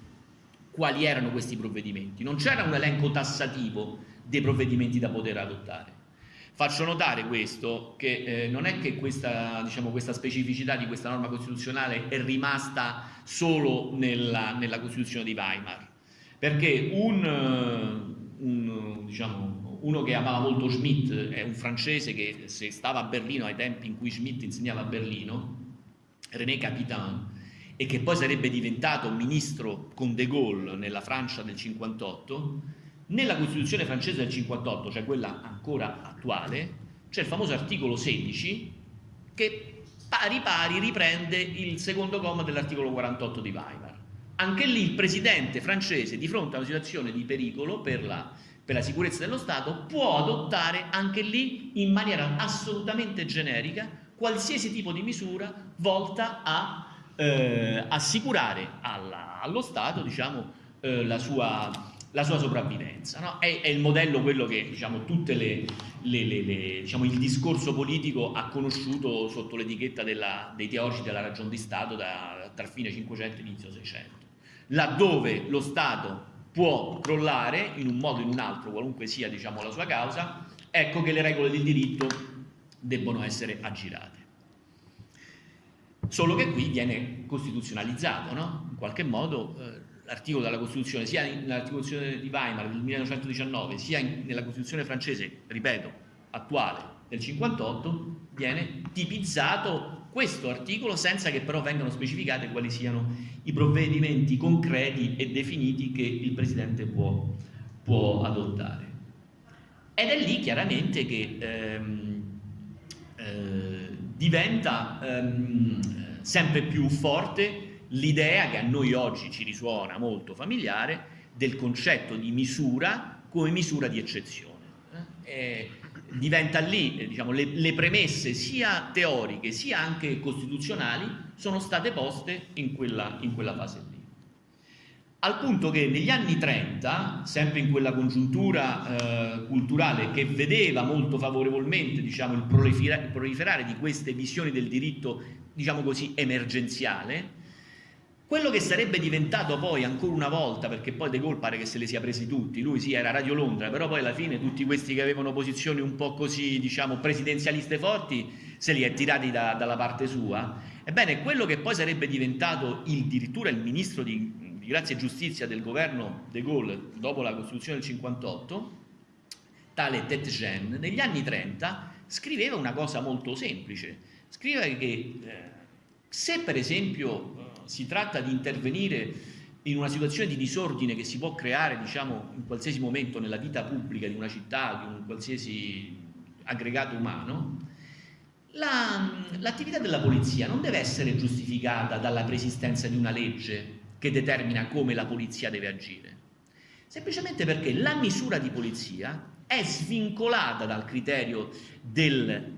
[SPEAKER 3] quali erano questi provvedimenti, non c'era un elenco tassativo dei provvedimenti da poter adottare. Faccio notare questo, che eh, non è che questa, diciamo, questa, specificità di questa norma costituzionale è rimasta solo nella, nella Costituzione di Weimar, perché un, eh, un, diciamo, uno che amava molto Schmitt è un francese che se stava a Berlino ai tempi in cui Schmitt insegnava a Berlino, René Capitan, e che poi sarebbe diventato ministro con De Gaulle nella Francia del 58, nella Costituzione francese del 58, cioè quella ancora attuale, c'è il famoso articolo 16 che pari pari riprende il secondo comma dell'articolo 48 di Weimar. Anche lì il presidente francese, di fronte a una situazione di pericolo per la, per la sicurezza dello Stato, può adottare anche lì in maniera assolutamente generica qualsiasi tipo di misura volta a eh, assicurare alla, allo Stato diciamo, eh, la sua la sua sopravvivenza. No? È, è, il modello quello che diciamo, le, le, le, diciamo, il discorso politico ha conosciuto sotto l'etichetta dei teorici della ragione di Stato da, tra fine 500 e inizio 600. Laddove lo Stato può crollare in un modo o in un altro, qualunque sia diciamo, la sua causa, ecco che le regole del diritto debbono essere aggirate. Solo che qui viene costituzionalizzato, no? in qualche modo eh, l'articolo della Costituzione, sia nella Costituzione di Weimar del 1919, sia in, nella Costituzione francese, ripeto, attuale del 58, viene tipizzato questo articolo senza che però vengano specificate quali siano i provvedimenti concreti e definiti che il Presidente può, può adottare. Ed è lì chiaramente che ehm, eh, diventa ehm, sempre più forte l'idea che a noi oggi ci risuona molto familiare del concetto di misura come misura di eccezione. Eh, diventa lì, eh, diciamo, le, le, premesse sia teoriche sia anche costituzionali sono state poste in quella, in quella fase lì. Al punto che negli anni 30, sempre in quella congiuntura eh, culturale che vedeva molto favorevolmente diciamo, il, proliferare, di queste visioni del diritto, diciamo così, emergenziale, quello che sarebbe diventato poi ancora una volta, perché poi De Gaulle pare che se li sia presi tutti, lui sì era Radio Londra, però poi alla fine tutti questi che avevano posizioni un po' così, diciamo, presidenzialiste forti, se li è tirati da, dalla parte sua. Ebbene, quello che poi sarebbe diventato il, addirittura il ministro di, di Grazia e Giustizia del governo De Gaulle dopo la Costituzione del 58, tale Tetgen, negli anni 30 scriveva una cosa molto semplice, scriveva che eh, se per esempio si tratta di intervenire in una situazione di disordine che si può creare diciamo, in qualsiasi momento nella vita pubblica di una città, di un qualsiasi aggregato umano, l'attività la, della polizia non deve essere giustificata dalla preesistenza di una legge che determina come la polizia deve agire, semplicemente perché la misura di polizia è svincolata dal criterio del,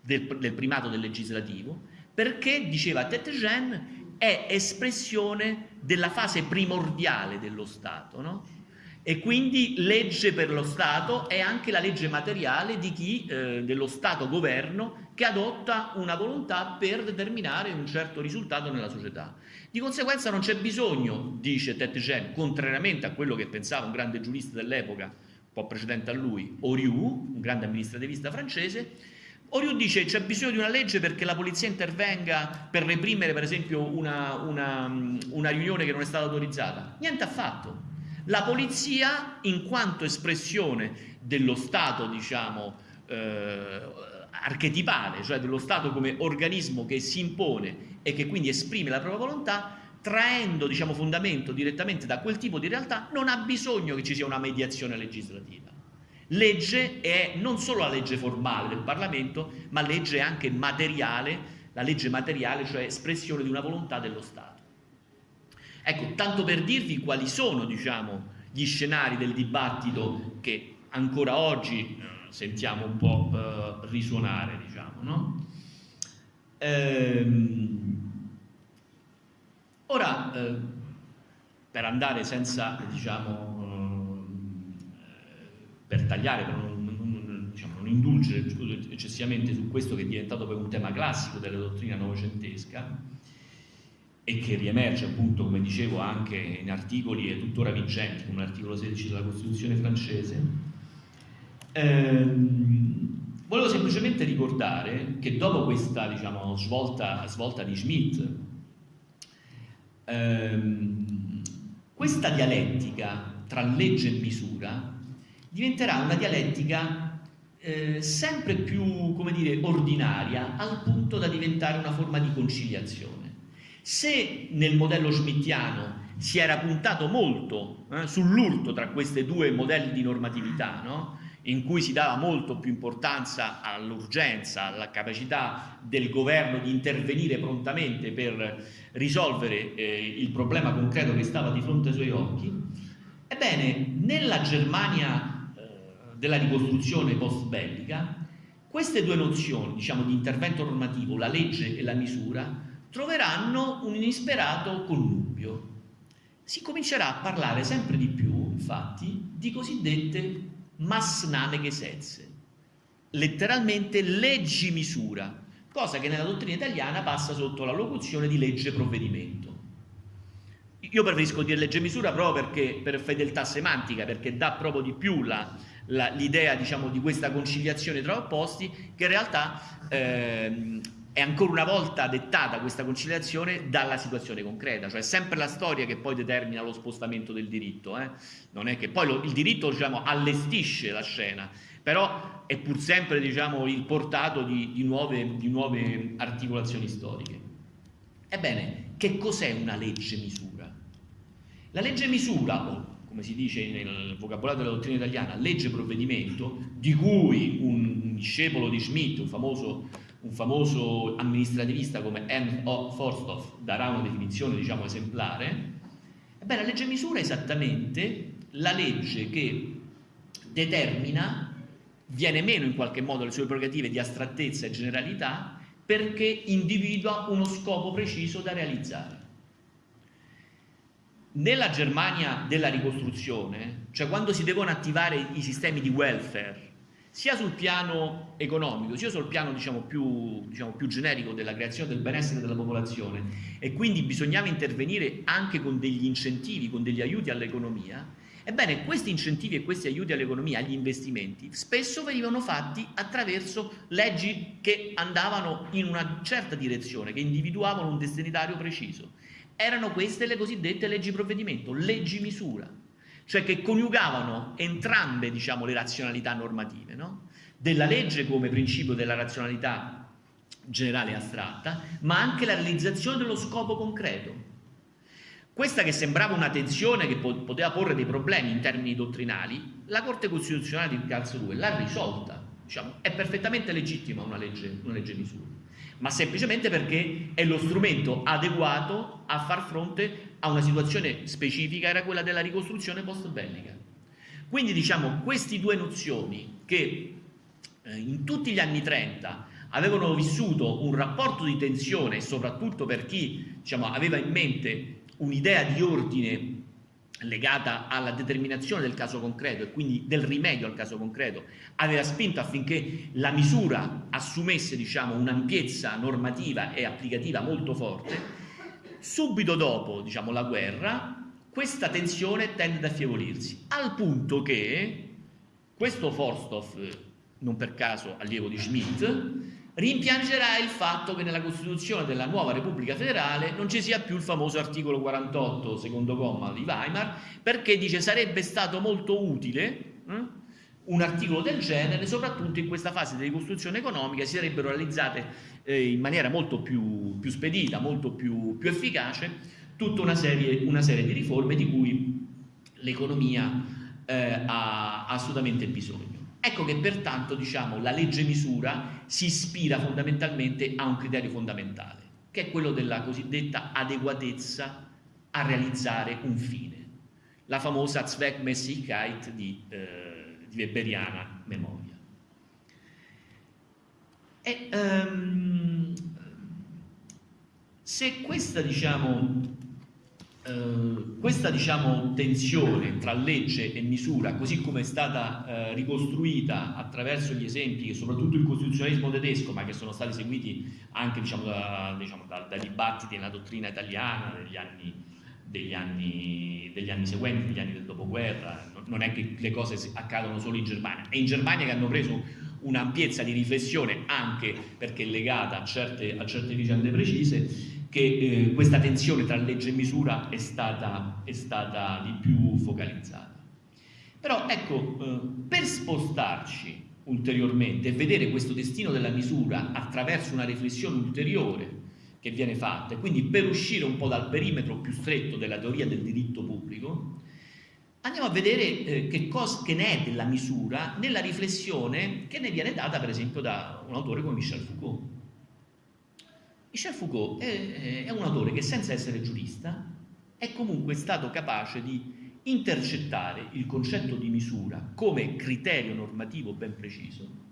[SPEAKER 3] del, del primato del legislativo perché, diceva Tetegen, è espressione della fase primordiale dello Stato, no? e quindi legge per lo Stato è anche la legge materiale di chi eh, dello Stato governo che adotta una volontà per determinare un certo risultato nella società. Di conseguenza non c'è bisogno, dice Tetgen, contrariamente a quello che pensava un grande giurista dell'epoca, un po' precedente a lui, Oriou, un grande amministrativista francese, Oriou dice c'è bisogno di una legge perché la polizia intervenga per reprimere per esempio una, una, una riunione che non è stata autorizzata. Niente affatto la polizia, in quanto espressione dello Stato, diciamo, eh, archetipale, cioè dello Stato come organismo che si impone e che quindi esprime la propria volontà, traendo diciamo, fondamento direttamente da quel tipo di realtà, non ha bisogno che ci sia una mediazione legislativa. Legge è non solo la legge formale del Parlamento, ma legge anche materiale, la legge materiale, cioè espressione di una volontà dello Stato. Ecco, tanto per dirvi quali sono diciamo, gli scenari del dibattito che ancora oggi eh, sentiamo un po' eh, risuonare, diciamo, no? ehm, ora, eh, per andare senza, diciamo, per tagliare, per non, non, diciamo, non indulgere eccessivamente su questo che è diventato poi un tema classico della dottrina novecentesca, e che riemerge appunto, come dicevo, anche in articoli tuttora vigenti, come l'articolo 16 della Costituzione francese. Ehm, volevo semplicemente ricordare che dopo questa diciamo, svolta, svolta di Schmitt, ehm, questa dialettica tra legge e misura diventerà una dialettica eh, sempre più, come dire, ordinaria, al punto da diventare una forma di conciliazione. Se nel modello schmittiano si era puntato molto eh, sull'urto tra questi due modelli di normatività, no? in cui si dava molto più importanza all'urgenza, alla capacità del governo di intervenire prontamente per risolvere eh, il problema concreto che stava di fronte ai suoi occhi, ebbene, nella Germania della ricostruzione post-bellica, queste due nozioni, diciamo, di intervento normativo, la legge e la misura, troveranno un inesperato connubio. Si comincerà a parlare sempre di più, infatti, di cosiddette Massnahmegesetze, letteralmente leggi misura, cosa che nella dottrina italiana passa sotto la locuzione di legge provvedimento. Io preferisco dire legge misura proprio perché, per fedeltà semantica, perché dà proprio di più l'idea diciamo, di questa conciliazione tra opposti, che in realtà eh, è ancora una volta dettata questa conciliazione dalla situazione concreta, cioè sempre la storia che poi determina lo spostamento del diritto, eh? non è che poi lo, il diritto diciamo, allestisce la scena, però è pur sempre diciamo, il portato di, di, nuove, di nuove articolazioni storiche. Ebbene, che cos'è una legge misura? La legge misura, o come si dice nel vocabolario della dottrina italiana, legge provvedimento, di cui un discepolo di Schmitt, un famoso un famoso amministrativista come Ernst Forsthoff darà una definizione diciamo esemplare, ebbene la legge misura è esattamente la legge che determina, viene meno in qualche modo le sue prerogative di astrattezza e generalità perché individua uno scopo preciso da realizzare. Nella Germania della ricostruzione, cioè quando si devono attivare i sistemi di welfare, sia sul piano economico, sia sul piano diciamo, più, diciamo, più, generico della creazione del benessere della popolazione e quindi bisognava intervenire anche con degli incentivi, con degli aiuti all'economia, ebbene questi incentivi e questi aiuti all'economia, agli investimenti, spesso venivano fatti attraverso leggi che andavano in una certa direzione, che individuavano un destinatario preciso. Erano queste le cosiddette leggi provvedimento, leggi misura cioè che coniugavano entrambe diciamo, le razionalità normative, no? della legge come principio della razionalità generale e astratta, ma anche la realizzazione dello scopo concreto. Questa che sembrava una tensione che poteva porre dei problemi in termini dottrinali, la Corte Costituzionale di Karlsruhe l'ha risolta. diciamo, è perfettamente legittima una legge, una legge misura, ma semplicemente perché è lo strumento adeguato a far fronte a una situazione specifica, era quella della ricostruzione post-bellica. Quindi diciamo, queste due nozioni che eh, in tutti gli anni 30 avevano vissuto un rapporto di tensione, soprattutto per chi diciamo, aveva in mente un'idea di ordine legata alla determinazione del caso concreto e quindi del rimedio al caso concreto, aveva spinto affinché la misura assumesse diciamo, un'ampiezza normativa e applicativa molto forte, subito dopo diciamo, la guerra questa tensione tende ad affievolirsi, al punto che questo Forsthoff, non per caso allievo di Schmidt, rimpiangerà il fatto che nella Costituzione della nuova Repubblica Federale non ci sia più il famoso articolo 48, secondo comma di Weimar, perché dice sarebbe stato molto utile eh, un articolo del genere, soprattutto in questa fase di ricostruzione economica si sarebbero realizzate eh, in maniera molto più, più spedita, molto più, più efficace, tutta una serie, una serie, di riforme di cui l'economia eh, ha assolutamente bisogno. Ecco che pertanto diciamo, la legge misura si ispira fondamentalmente a un criterio fondamentale, che è quello della cosiddetta adeguatezza a realizzare un fine, la famosa Zweckmäßigkeit di, eh, di Weberiana memoria. E, um, se questa diciamo, Uh, questa diciamo, tensione tra legge e misura, così come è stata uh, ricostruita attraverso gli esempi soprattutto il costituzionalismo tedesco, ma che sono stati seguiti anche diciamo, da, diciamo, da, dai dibattiti nella dottrina italiana degli anni, degli, anni, degli anni, seguenti, degli anni del dopoguerra, non è che le cose accadono solo in Germania, è in Germania che hanno preso un'ampiezza di riflessione anche perché legata a certe, a certe vicende precise che eh, questa tensione tra legge e misura è stata, è stata di più focalizzata. Però ecco, eh, per spostarci ulteriormente e vedere questo destino della misura attraverso una riflessione ulteriore che viene fatta e quindi per uscire un po' dal perimetro più stretto della teoria del diritto pubblico, andiamo a vedere eh, che cosa che ne è della misura nella riflessione che ne viene data per esempio da un autore come Michel Foucault. Michel Foucault è, è un autore che senza essere giurista è comunque stato capace di intercettare il concetto di misura come criterio normativo ben preciso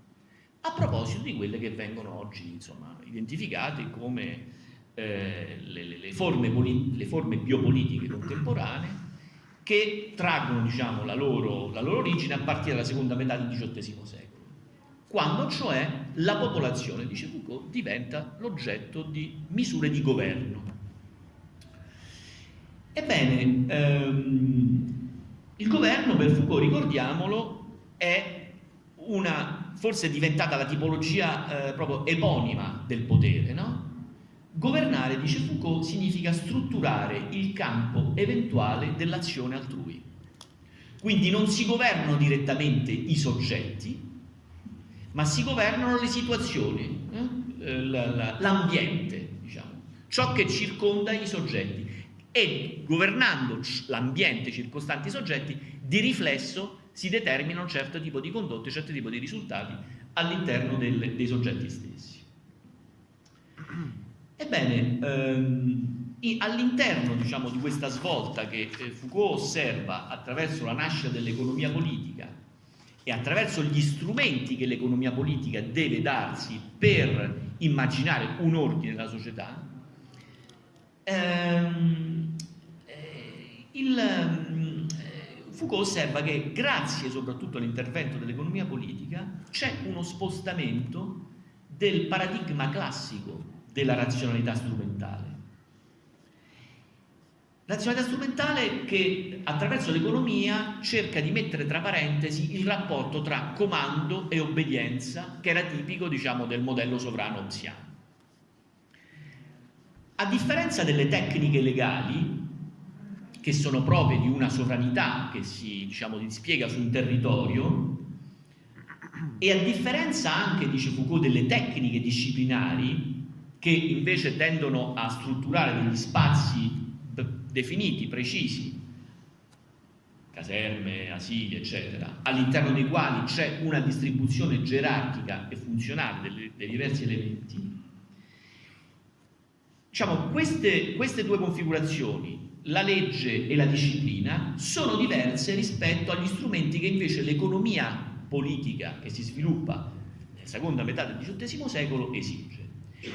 [SPEAKER 3] a proposito di quelle che vengono oggi insomma, identificate come eh, le, le, forme le, forme biopolitiche contemporanee che traggono diciamo, la, loro, la loro origine a partire dalla seconda metà del XVIII secolo quando cioè la popolazione, dice Foucault, diventa l'oggetto di misure di governo. Ebbene, ehm, il governo per Foucault, ricordiamolo, è una, forse è diventata la tipologia eh, proprio eponima del potere, no? Governare, dice Foucault, significa strutturare il campo eventuale dell'azione altrui. Quindi non si governano direttamente i soggetti, ma si governano le situazioni, eh? l'ambiente, diciamo, ciò che circonda i soggetti e governando l'ambiente circostante i soggetti, di riflesso si determinano un certo tipo di condotte, un certo tipo di risultati all'interno dei soggetti stessi. Ebbene, ehm, all'interno diciamo, di questa svolta che eh, Foucault osserva attraverso la nascita dell'economia politica e attraverso gli strumenti che l'economia politica deve darsi per immaginare un ordine nella società, ehm, eh, il, eh, Foucault osserva che grazie soprattutto all'intervento dell'economia politica c'è uno spostamento del paradigma classico della razionalità strumentale Razionalità strumentale che attraverso l'economia cerca di mettere tra parentesi il rapporto tra comando e obbedienza che era tipico diciamo, del modello sovrano opziano. A differenza delle tecniche legali che sono proprie di una sovranità che si diciamo, dispiega su un territorio e a differenza anche, dice Foucault, delle tecniche disciplinari che invece tendono a strutturare degli spazi definiti, precisi, caserme, asili, eccetera, all'interno dei quali c'è una distribuzione gerarchica e funzionale dei, dei diversi elementi, diciamo, queste, queste due configurazioni, la legge e la disciplina, sono diverse rispetto agli strumenti che invece l'economia politica che si sviluppa nella seconda metà del XVIII secolo esige.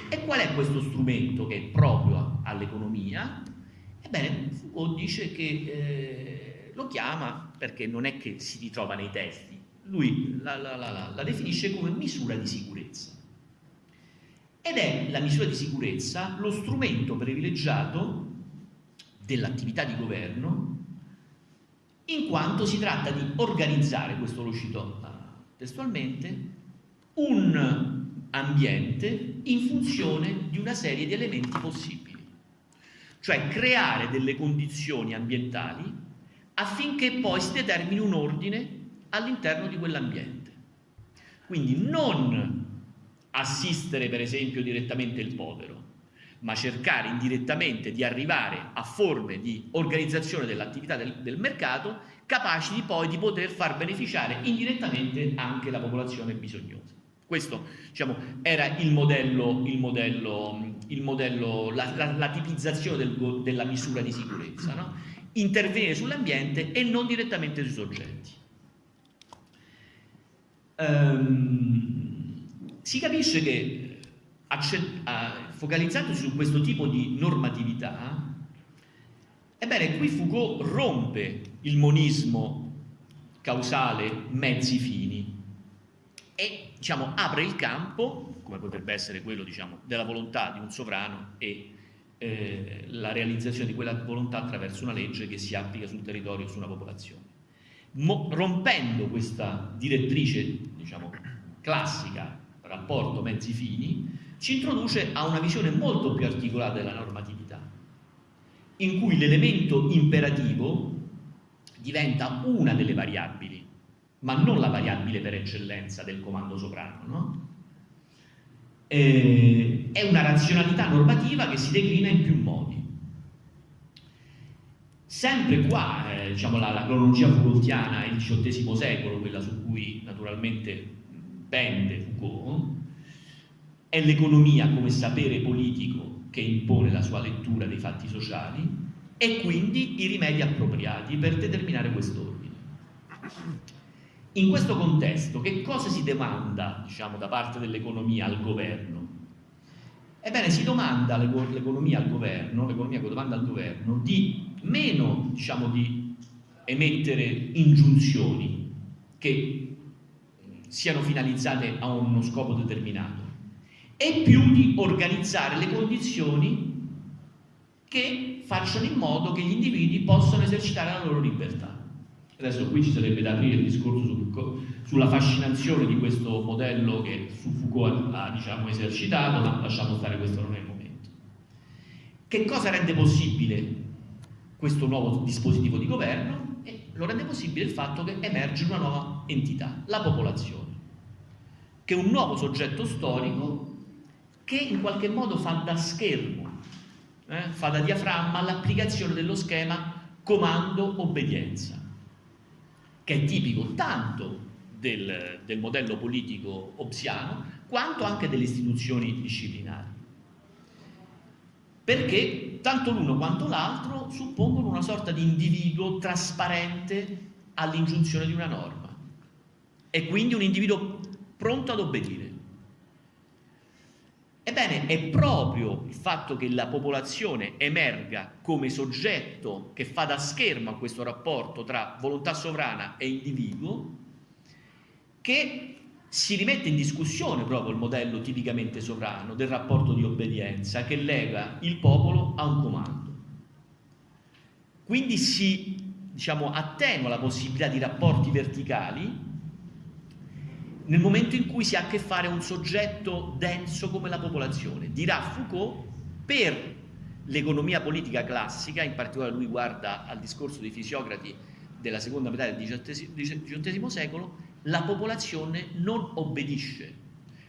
[SPEAKER 3] E qual è questo strumento che è proprio all'economia? Ebbene, Foucault dice che eh, lo chiama, perché non è che si ritrova nei testi, lui la, la, la, la definisce come misura di sicurezza. Ed è la misura di sicurezza lo strumento privilegiato dell'attività di governo in quanto si tratta di organizzare, questo lo cito uh, testualmente, un ambiente in funzione di una serie di elementi possibili, cioè creare delle condizioni ambientali affinché poi si determini un ordine all'interno di quell'ambiente. Quindi non assistere per esempio direttamente il povero, ma cercare indirettamente di arrivare a forme di organizzazione dell'attività del, del, mercato capaci di poi di poter far beneficiare indirettamente anche la popolazione bisognosa. Questo diciamo, era il modello, il modello, il modello la, la, la, tipizzazione del, della misura di sicurezza, no? intervenire sull'ambiente e non direttamente sui soggetti. Um, si capisce che focalizzandosi su questo tipo di normatività, ebbene qui Foucault rompe il monismo causale mezzi fini e diciamo, apre il campo, come potrebbe essere quello diciamo, della volontà di un sovrano e eh, la realizzazione di quella volontà attraverso una legge che si applica sul territorio su una popolazione. Mo rompendo questa direttrice diciamo, classica, rapporto mezzi fini, ci introduce a una visione molto più articolata della normatività, in cui l'elemento imperativo diventa una delle variabili, ma non la variabile per eccellenza del comando sovrano. No? Eh, è una razionalità normativa che si declina in più modi. Sempre qua, eh, diciamo, la, la, cronologia Foucaultiana, il XVIII secolo, quella su cui naturalmente pende Foucault, è l'economia come sapere politico che impone la sua lettura dei fatti sociali e quindi i rimedi appropriati per determinare quest'ordine. In questo contesto, che cosa si demanda diciamo, da parte dell'economia al governo? Ebbene, si domanda l'economia al governo, l'economia domanda al governo di meno diciamo, di emettere ingiunzioni che siano finalizzate a uno scopo determinato, e più di organizzare le condizioni che facciano in modo che gli individui possano esercitare la loro libertà. Adesso qui ci sarebbe da aprire il discorso sul, sulla fascinazione di questo modello che su Foucault ha diciamo, esercitato, ma lasciamo stare questo non è il momento. Che cosa rende possibile questo nuovo dispositivo di governo? E lo rende possibile il fatto che emerge una nuova entità, la popolazione, che è un nuovo soggetto storico che in qualche modo fa da schermo, eh, fa da diaframma all'applicazione dello schema comando-obbedienza, che è tipico tanto del, del modello politico obsiano quanto anche delle istituzioni disciplinari. Perché tanto l'uno quanto l'altro suppongono una sorta di individuo trasparente all'ingiunzione di una norma e quindi un individuo pronto ad obbedire. Ebbene, è proprio il fatto che la popolazione emerga come soggetto che fa da schermo a questo rapporto tra volontà sovrana e individuo che si rimette in discussione proprio il modello tipicamente sovrano del rapporto di obbedienza che lega il popolo a un comando. Quindi si diciamo, attenua la possibilità di rapporti verticali nel momento in cui si ha a che fare un soggetto denso come la popolazione. Dirà Foucault, per l'economia politica classica, in particolare lui guarda al discorso dei fisiocrati della seconda metà del XVIII secolo, la popolazione non obbedisce.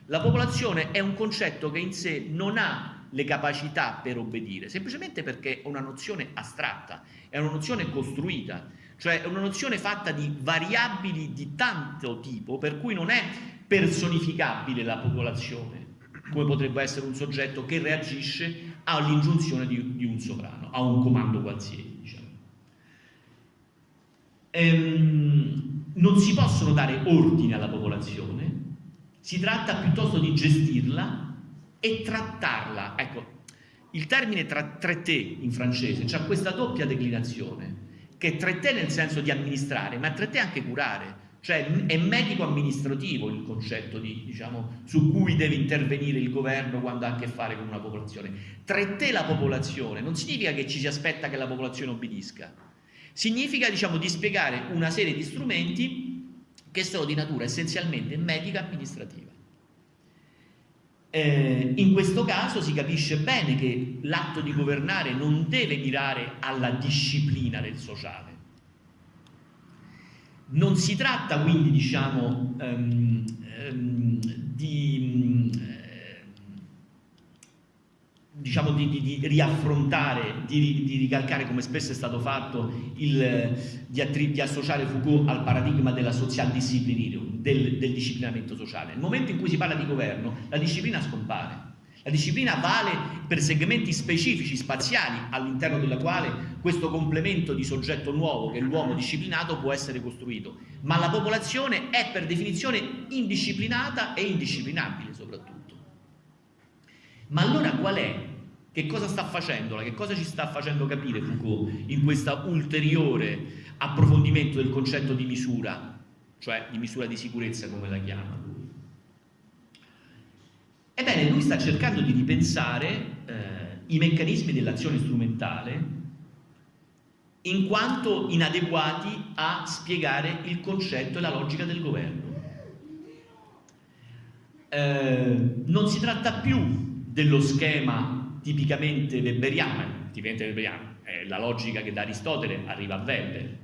[SPEAKER 3] La popolazione è un concetto che in sé non ha le capacità per obbedire, semplicemente perché è una nozione astratta, è una nozione costruita, cioè è una nozione fatta di variabili di tanto tipo per cui non è personificabile la popolazione, come potrebbe essere un soggetto che reagisce all'ingiunzione di, di, un sovrano, a un comando qualsiasi. Diciamo. Ehm, non si possono dare ordini alla popolazione, si tratta piuttosto di gestirla e trattarla. Ecco, il termine tra traité in francese ha questa doppia declinazione, che è traité nel senso di amministrare, ma traité anche curare, cioè è medico amministrativo il concetto di, diciamo, su cui deve intervenire il governo quando ha a che fare con una popolazione. Traité la popolazione non significa che ci si aspetta che la popolazione obbedisca, significa diciamo, di spiegare una serie di strumenti che sono di natura essenzialmente medica amministrativa. Eh, in questo caso si capisce bene che l'atto di governare non deve mirare alla disciplina del sociale. Non si tratta quindi, diciamo, um, um, di, diciamo di, di, di, riaffrontare, di, di, ricalcare come spesso è stato fatto, il, di, associare Foucault al paradigma della social disciplinarium, del, del disciplinamento sociale. Nel momento in cui si parla di governo, la disciplina scompare. La disciplina vale per segmenti specifici, spaziali, all'interno della quale questo complemento di soggetto nuovo, che l'uomo disciplinato, può essere costruito. Ma la popolazione è per definizione indisciplinata e indisciplinabile soprattutto. Ma allora qual è che cosa sta facendo? Che cosa ci sta facendo capire Foucault in questo ulteriore approfondimento del concetto di misura, cioè di misura di sicurezza come la chiama lui? Ebbene, lui sta cercando di ripensare eh, i meccanismi dell'azione strumentale in quanto inadeguati a spiegare il concetto e la logica del governo. Eh, non si tratta più dello schema tipicamente weberiana, tipicamente weberiana, è la logica che da Aristotele arriva a Weber,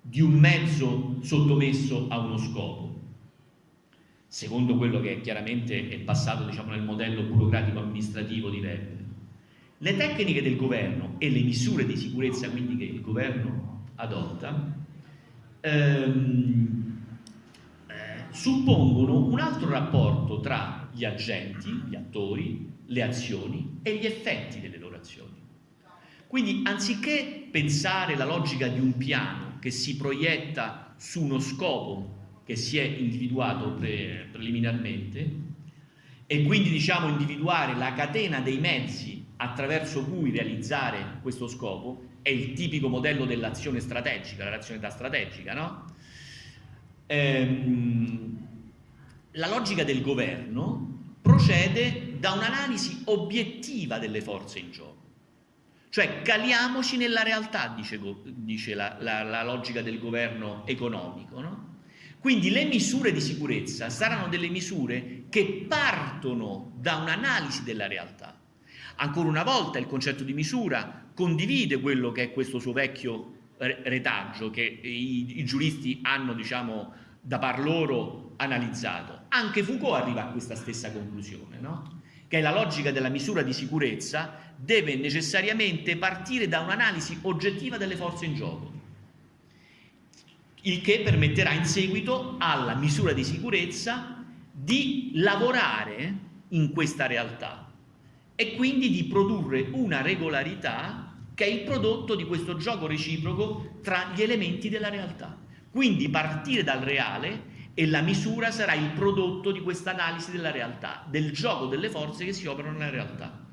[SPEAKER 3] di un mezzo sottomesso a uno scopo, secondo quello che chiaramente è passato diciamo, nel modello burocratico amministrativo di Weber. Le tecniche del governo e le misure di sicurezza quindi che il governo adotta ehm, eh, suppongono un altro rapporto tra gli agenti, gli attori, le azioni e gli effetti delle loro azioni. Quindi anziché pensare la logica di un piano che si proietta su uno scopo che si è individuato pre preliminarmente e quindi diciamo individuare la catena dei mezzi attraverso cui realizzare questo scopo è il tipico modello dell'azione strategica, la razionalità strategica, no? Ehm, la logica del governo procede da un'analisi obiettiva delle forze in gioco. Cioè caliamoci nella realtà, dice, dice la, la, la, logica del governo economico. No? Quindi le misure di sicurezza saranno delle misure che partono da un'analisi della realtà. Ancora una volta il concetto di misura condivide quello che è questo suo vecchio retaggio che i, i giuristi hanno, diciamo, da par loro analizzato. Anche Foucault arriva a questa stessa conclusione, no? che la logica della misura di sicurezza, deve necessariamente partire da un'analisi oggettiva delle forze in gioco, il che permetterà in seguito alla misura di sicurezza di lavorare in questa realtà e quindi di produrre una regolarità che è il prodotto di questo gioco reciproco tra gli elementi della realtà. Quindi partire dal reale e la misura sarà il prodotto di questa analisi della realtà, del gioco delle forze che si operano nella realtà.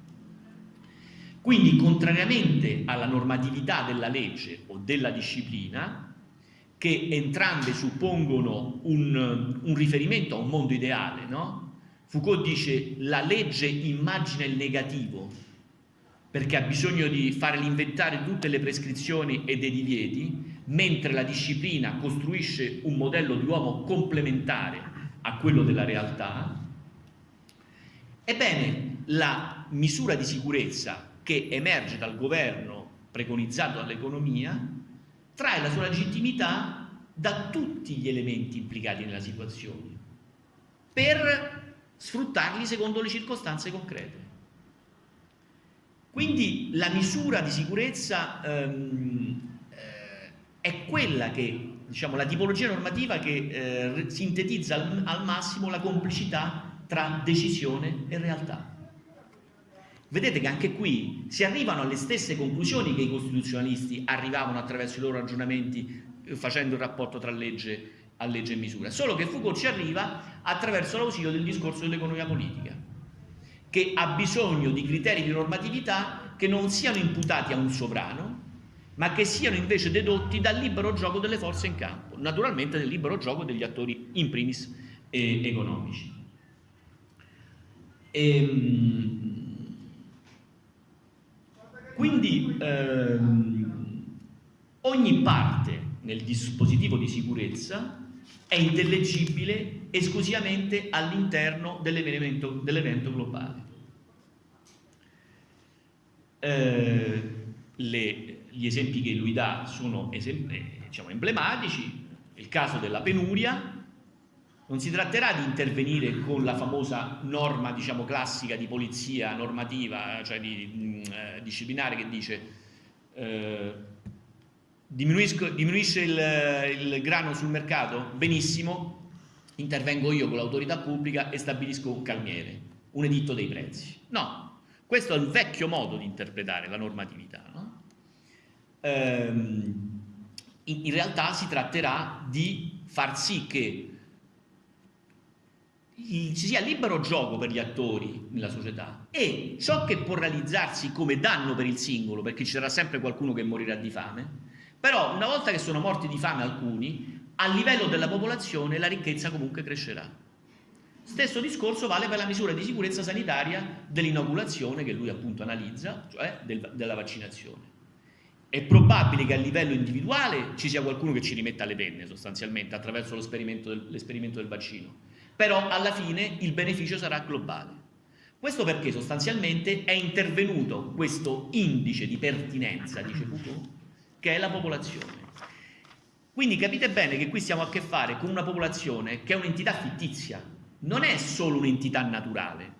[SPEAKER 3] Quindi, contrariamente alla normatività della legge o della disciplina, che entrambe suppongono un, un riferimento a un mondo ideale, no? Foucault dice la legge immagina il negativo perché ha bisogno di fare l'inventario di tutte le prescrizioni e dei divieti mentre la disciplina costruisce un modello di uomo complementare a quello della realtà, ebbene la misura di sicurezza che emerge dal governo preconizzato dall'economia trae la sua legittimità da tutti gli elementi implicati nella situazione per sfruttarli secondo le circostanze concrete. Quindi la misura di sicurezza ehm, è quella che, diciamo, la tipologia normativa che eh, sintetizza al, al massimo la complicità tra decisione e realtà. Vedete che anche qui si arrivano alle stesse conclusioni che i costituzionalisti arrivavano attraverso i loro ragionamenti eh, facendo il rapporto tra legge a legge e misura, solo che Foucault ci arriva attraverso l'ausilio del discorso dell'economia politica, che ha bisogno di criteri di normatività che non siano imputati a un sovrano, ma che siano invece dedotti dal libero gioco delle forze in campo, naturalmente del libero gioco degli attori in primis eh, economici. Ehm, quindi ehm, ogni parte nel dispositivo di sicurezza è intellegibile esclusivamente all'interno dell'evento, dell globale. Eh, le, gli esempi che lui dà sono eh, diciamo, emblematici, il caso della penuria, non si tratterà di intervenire con la famosa norma diciamo, classica di polizia normativa, cioè di, mm, eh, disciplinare che dice eh, diminuisce il, il grano sul mercato? Benissimo, intervengo io con l'autorità pubblica e stabilisco un calmiere, un editto dei prezzi. No, questo è il vecchio modo di interpretare la normatività. No? Ehm, in, realtà si tratterà di far sì che ci sia libero gioco per gli attori nella società e ciò che può realizzarsi come danno per il singolo, perché ci sarà sempre qualcuno che morirà di fame, però una volta che sono morti di fame alcuni, a livello della popolazione la ricchezza comunque crescerà. Stesso discorso vale per la misura di sicurezza sanitaria dell'inoculazione che lui appunto analizza, cioè del, della vaccinazione. È probabile che a livello individuale ci sia qualcuno che ci rimetta le penne sostanzialmente attraverso l'esperimento del, del vaccino, però alla fine il beneficio sarà globale. Questo perché sostanzialmente è intervenuto questo indice di pertinenza, dice Foucault, che è la popolazione. Quindi capite bene che qui stiamo a che fare con una popolazione che è un'entità fittizia, non è solo un'entità naturale.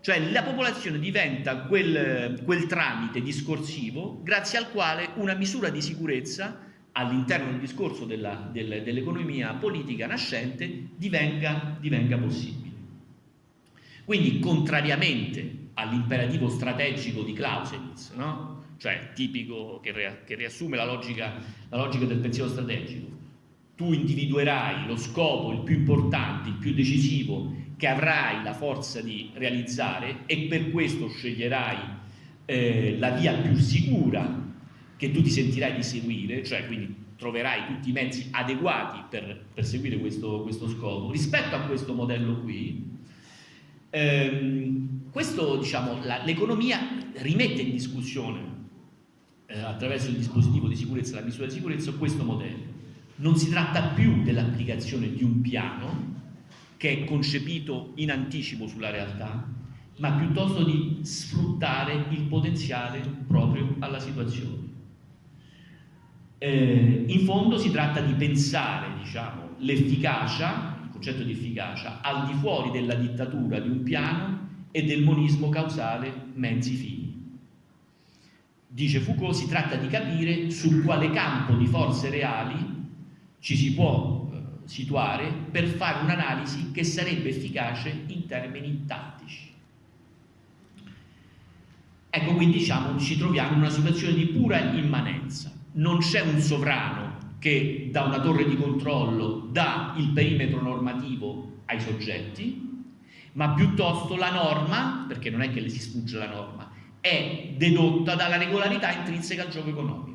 [SPEAKER 3] Cioè la popolazione diventa quel, quel tramite discorsivo grazie al quale una misura di sicurezza all'interno del discorso dell'economia dell politica nascente divenga, divenga possibile. Quindi contrariamente all'imperativo strategico di Clausewitz, no? cioè tipico che, che riassume la logica, la logica del pensiero strategico. Tu individuerai lo scopo, il più importante, il più decisivo, che avrai la forza di realizzare e per questo sceglierai eh, la via più sicura che tu ti sentirai di seguire, cioè quindi troverai tutti i mezzi adeguati per perseguire questo, questo scopo. Rispetto a questo modello qui, ehm, diciamo, l'economia rimette in discussione eh, attraverso il dispositivo di sicurezza, la misura di sicurezza, questo modello. Non si tratta più dell'applicazione di un piano che è concepito in anticipo sulla realtà, ma piuttosto di sfruttare il potenziale proprio alla situazione. Eh, in fondo si tratta di pensare diciamo, l'efficacia, il concetto di efficacia, al di fuori della dittatura di un piano e del monismo causale mezzi fini. Dice Foucault, si tratta di capire su quale campo di forze reali ci si può eh, situare per fare un'analisi che sarebbe efficace in termini tattici. Ecco, quindi diciamo, ci troviamo in una situazione di pura immanenza. Non c'è un sovrano che da una torre di controllo dà il perimetro normativo ai soggetti, ma piuttosto la norma, perché non è che le si sfugge la norma, è dedotta dalla regolarità intrinseca al gioco economico.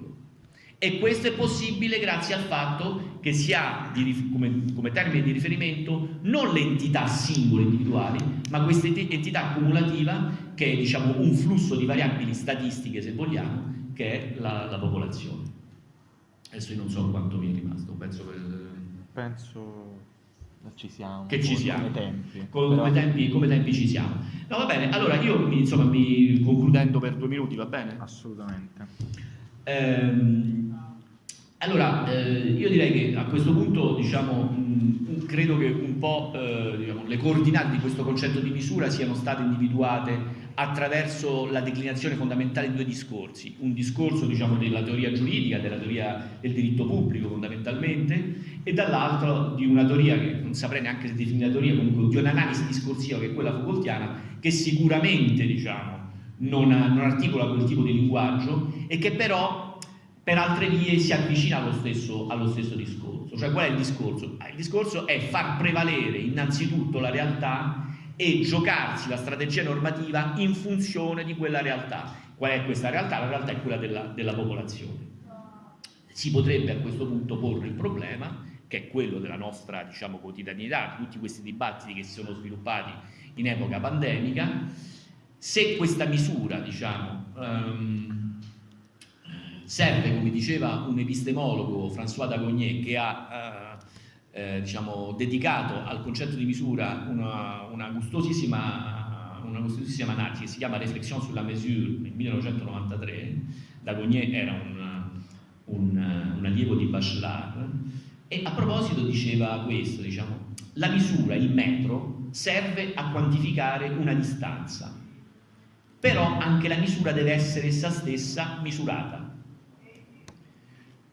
[SPEAKER 3] E questo è possibile grazie al fatto che si ha di, come, come, termine di riferimento non l'entità singola individuali, ma questa entità cumulativa che è diciamo, un flusso di variabili statistiche, se vogliamo, che è la, la popolazione. Adesso io non so quanto mi è rimasto, penso che...
[SPEAKER 1] Penso ci siamo.
[SPEAKER 3] Che ci siamo.
[SPEAKER 1] Come tempi.
[SPEAKER 3] Come, come, tempi, come tempi ci siamo. No, va bene, allora io insomma mi concludendo per due minuti, va bene?
[SPEAKER 1] Assolutamente.
[SPEAKER 3] Ehm, allora, eh, io direi che a questo punto, diciamo, mh, credo che un po' eh, diciamo, le coordinate di questo concetto di misura siano state individuate attraverso la declinazione fondamentale di due discorsi, un discorso diciamo, della teoria giuridica, della teoria del diritto pubblico fondamentalmente, e dall'altro di una teoria che non saprei neanche se definire teoria, comunque di un'analisi discorsiva che è quella Foucaultiana, che sicuramente diciamo, non, non articola quel tipo di linguaggio e che però per altre vie si avvicina allo stesso, allo stesso discorso. Cioè qual è il discorso? Ah, il discorso è far prevalere innanzitutto la realtà e giocarsi la strategia normativa in funzione di quella realtà. Qual è questa realtà? La realtà è quella della, della popolazione. Si potrebbe a questo punto porre il problema, che è quello della nostra diciamo, quotidianità, di tutti questi dibattiti che si sono sviluppati in epoca pandemica, se questa misura diciamo, um, serve, come diceva un epistemologo, François Dagognet, che ha... Uh, eh, diciamo, dedicato al concetto di misura una, una, gustosissima, una gustosissima analisi si chiama Réflexion sulla mesure nel 1993, Dagognet era un, un, un allievo di Bachelard e a proposito diceva questo, diciamo, la misura, il metro, serve a quantificare una distanza, però anche la misura deve essere essa stessa misurata.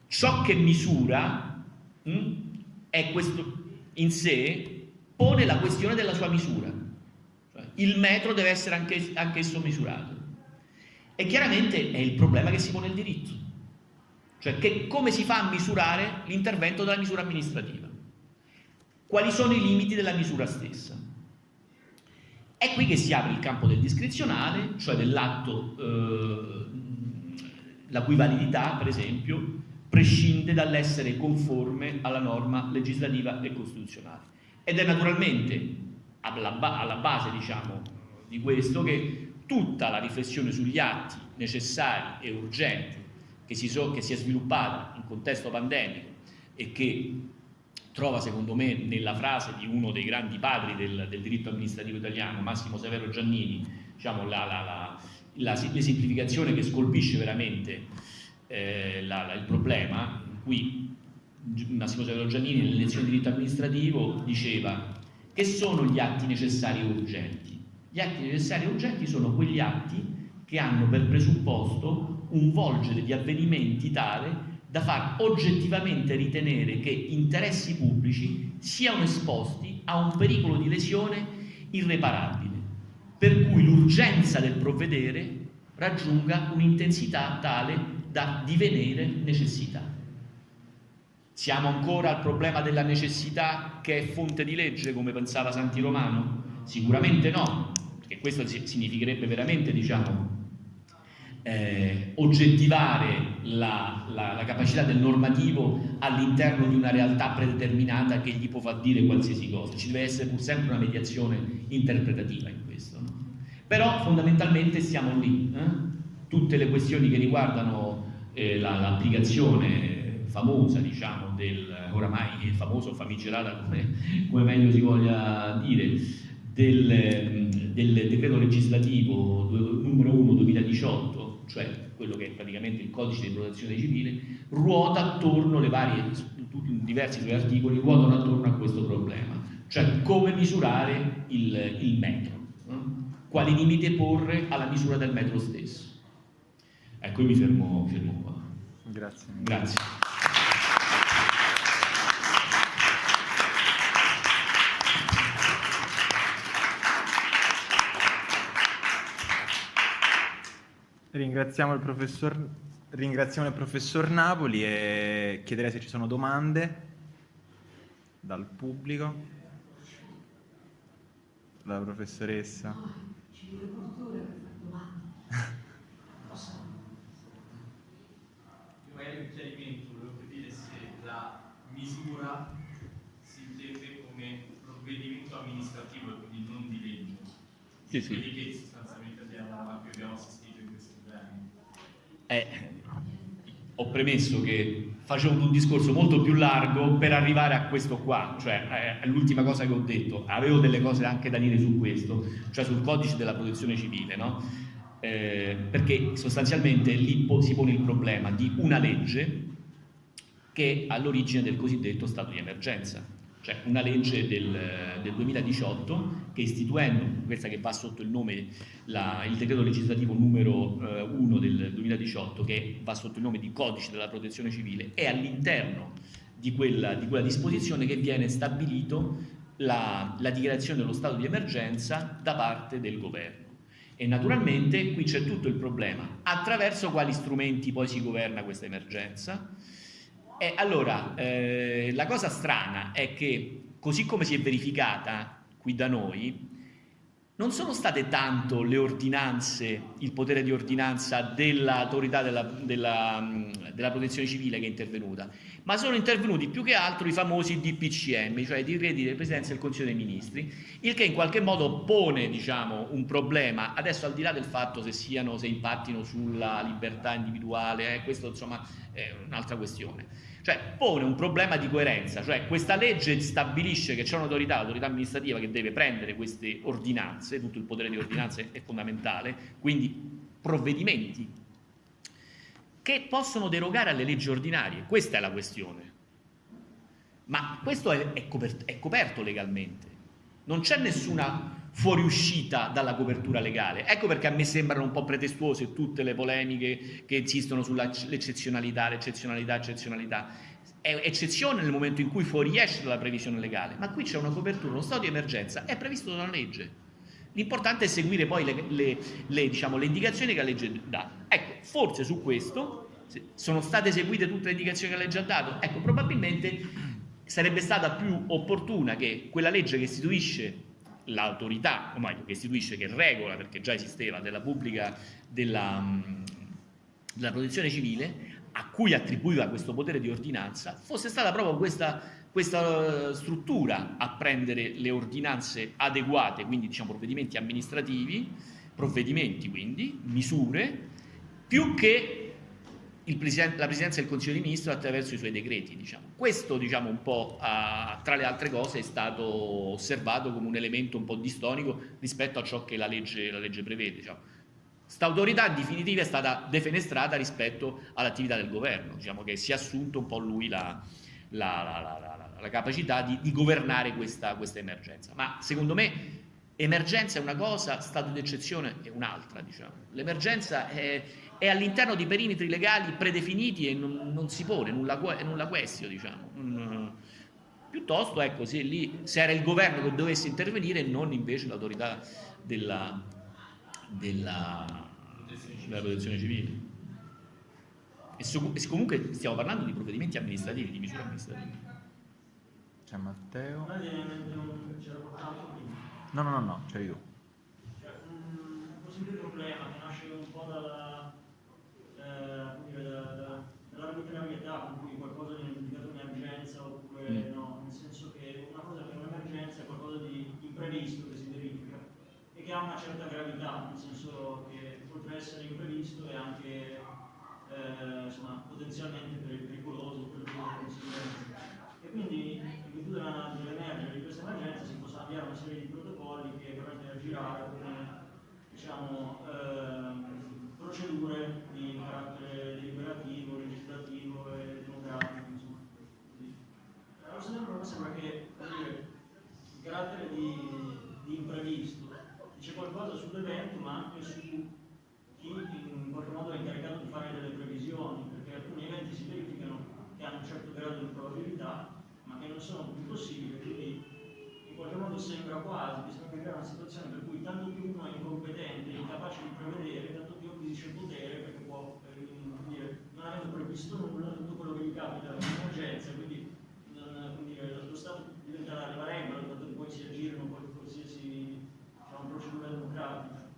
[SPEAKER 3] Ciò che misura mh, hm, è questo in sé pone la questione della sua misura. Cioè, il metro deve essere anche, anch'esso misurato. E chiaramente è il problema che si pone il diritto. Cioè che come si fa a misurare l'intervento della misura amministrativa? Quali sono i limiti della misura stessa? È qui che si apre il campo del discrezionale, cioè dell'atto, eh, la cui validità, per esempio, prescinde dall'essere conforme alla norma legislativa e costituzionale. Ed è naturalmente alla, ba alla base diciamo, di questo che tutta la riflessione sugli atti necessari e urgenti che si, so, che si è sviluppata in contesto pandemico e che trova secondo me nella frase di uno dei grandi padri del, del diritto amministrativo italiano, Massimo Severo Giannini, diciamo, la, la, la, l'esemplificazione che scolpisce veramente eh, il problema, in cui Massimo Severo Giannini nelle lezioni di diritto amministrativo diceva che sono gli atti necessari e urgenti. Gli atti necessari e urgenti sono quegli atti che hanno per presupposto un volgere di avvenimenti tale da far oggettivamente ritenere che interessi pubblici siano esposti a un pericolo di lesione irreparabile, per cui l'urgenza del provvedere raggiunga un'intensità tale da divenire necessità. Siamo ancora al problema della necessità che è fonte di legge, come pensava Santi Romano? Sicuramente no, perché questo significherebbe veramente, diciamo, eh, oggettivare la, la, la, capacità del normativo all'interno di una realtà predeterminata che gli può far dire qualsiasi cosa. Ci deve essere pur sempre una mediazione interpretativa in questo. No? Però fondamentalmente siamo lì. Eh? Tutte le questioni che riguardano eh, l'applicazione famosa, diciamo, del oramai famoso famigerata, come, come meglio si voglia dire, del, del decreto legislativo numero 1 2018, cioè quello che è praticamente il codice di protezione civile, ruota attorno, le varie, diversi suoi articoli ruotano attorno a questo problema, cioè come misurare il, il metro, quali limiti porre alla misura del metro stesso. Ecco, io mi fermo, fermo qua.
[SPEAKER 1] Grazie.
[SPEAKER 3] Grazie.
[SPEAKER 1] Ringraziamo il, professor, ringraziamo il professor Napoli e chiederei se ci sono domande dal pubblico. La professoressa.
[SPEAKER 4] magari un chiarimento, volevo capire se la misura si intende come provvedimento amministrativo e quindi non di legge.
[SPEAKER 3] Sì, sì.
[SPEAKER 4] Quelli che sostanzialmente abbiamo, abbiamo assistito.
[SPEAKER 3] Eh, ho premesso che facevo un discorso molto più largo per arrivare a questo qua, cioè è l'ultima cosa che ho detto, avevo delle cose anche da dire su questo, cioè sul codice della protezione civile, no? eh, perché sostanzialmente lì si pone il problema di una legge che è all'origine del cosiddetto stato di emergenza. Cioè una legge del, del 2018 che istituendo, questa che va sotto il nome, la, il decreto legislativo numero eh, 1 del 2018 che va sotto il nome di codice della protezione civile, è all'interno di quella, di quella disposizione che viene stabilito la, la dichiarazione dello stato di emergenza da parte del governo. E naturalmente qui c'è tutto il problema, attraverso quali strumenti poi si governa questa emergenza, e allora, eh, la cosa strana è che, così come si è verificata qui da noi, non sono state tanto le ordinanze, il potere di ordinanza dell'autorità della, della, della, protezione civile che è intervenuta, ma sono intervenuti più che altro i famosi DPCM, cioè i decreti del Presidenza del Consiglio dei Ministri, il che in qualche modo pone diciamo, un problema, adesso al di là del fatto se, siano, se impattino sulla libertà individuale, eh, questo insomma è un'altra questione cioè pone un problema di coerenza, cioè questa legge stabilisce che c'è un'autorità, l'autorità amministrativa che deve prendere queste ordinanze, tutto il potere di ordinanze è fondamentale, quindi provvedimenti che possono derogare alle leggi ordinarie, questa è la questione. Ma questo è, è, coperto, è coperto legalmente, non c'è nessuna fuoriuscita dalla copertura legale. Ecco perché a me sembrano un po' pretestuose tutte le polemiche che insistono sull'eccezionalità, l'eccezionalità, l'eccezionalità. È eccezione nel momento in cui fuoriesce dalla previsione legale, ma qui c'è una copertura, uno stato di emergenza, è previsto da una legge. L'importante è seguire poi le, le, le, diciamo, le indicazioni che la legge dà. Ecco, forse su questo sono state eseguite tutte le indicazioni che la legge ha dato? Ecco, probabilmente sarebbe stata più opportuna che quella legge che istituisce l'autorità, o meglio, che istituisce, che regola, perché già esisteva, della pubblica, della, della protezione civile, a cui attribuiva questo potere di ordinanza, fosse stata proprio questa, questa eh, struttura a prendere le ordinanze adeguate, quindi diciamo provvedimenti amministrativi, provvedimenti quindi, misure, più che Presidente, la Presidenza del Consiglio dei Ministri attraverso i suoi decreti. Diciamo. Questo, diciamo, un po', a, tra le altre cose, è stato osservato come un elemento un po' distonico rispetto a ciò che la legge, la legge prevede. Diciamo. Questa autorità in definitiva è stata defenestrata rispetto all'attività del governo, diciamo che si è assunto un po' lui la, la, la, la capacità di, di governare questa, questa, emergenza. Ma secondo me emergenza è una cosa, stato d'eccezione è un'altra. Diciamo. L'emergenza è, è all'interno di perimetri legali predefiniti e non, non si pone nulla, nulla questio, diciamo. Non, piuttosto, ecco, se, lì, se era il governo che dovesse intervenire e non invece l'autorità della, della, della, protezione civile. E, su, e comunque stiamo parlando di provvedimenti amministrativi, di misure amministrative.
[SPEAKER 1] C'è Matteo. No, no, no, no, c'è io.
[SPEAKER 5] Cioè, un possibile problema che nasce un po' dalla dall'arbitrarietà con cui qualcosa viene indicato un'emergenza oppure mm. no, nel senso che una cosa che è un'emergenza è qualcosa di imprevisto che si verifica e che ha una certa gravità, nel senso che oltre ad essere imprevisto è anche eh, insomma, potenzialmente pericoloso per le conseguenze. E quindi in virtù dell'emergere di questa emergenza si possono avviare una serie di protocolli che permettono di aggirare come diciamo, eh, procedure carattere deliberativo, legislativo e democratico, insomma. Allo stesso tempo sembra che dire, il carattere di, di imprevisto dice qualcosa sull'evento ma anche su chi in qualche modo è incaricato di fare delle previsioni, perché alcuni eventi si verificano che hanno un certo grado di probabilità, ma che non sono più possibili, quindi in qualche modo sembra quasi si creare una situazione per cui tanto più uno è incompetente, incapace di prevedere, tanto acquisisce il potere perché può, eh, dire, non avendo previsto nulla, tutto quello che gli capita è un'emergenza, quindi dire, lo Stato diventa la regola, tanto che poi si aggirano qualsiasi diciamo, procedura democratica.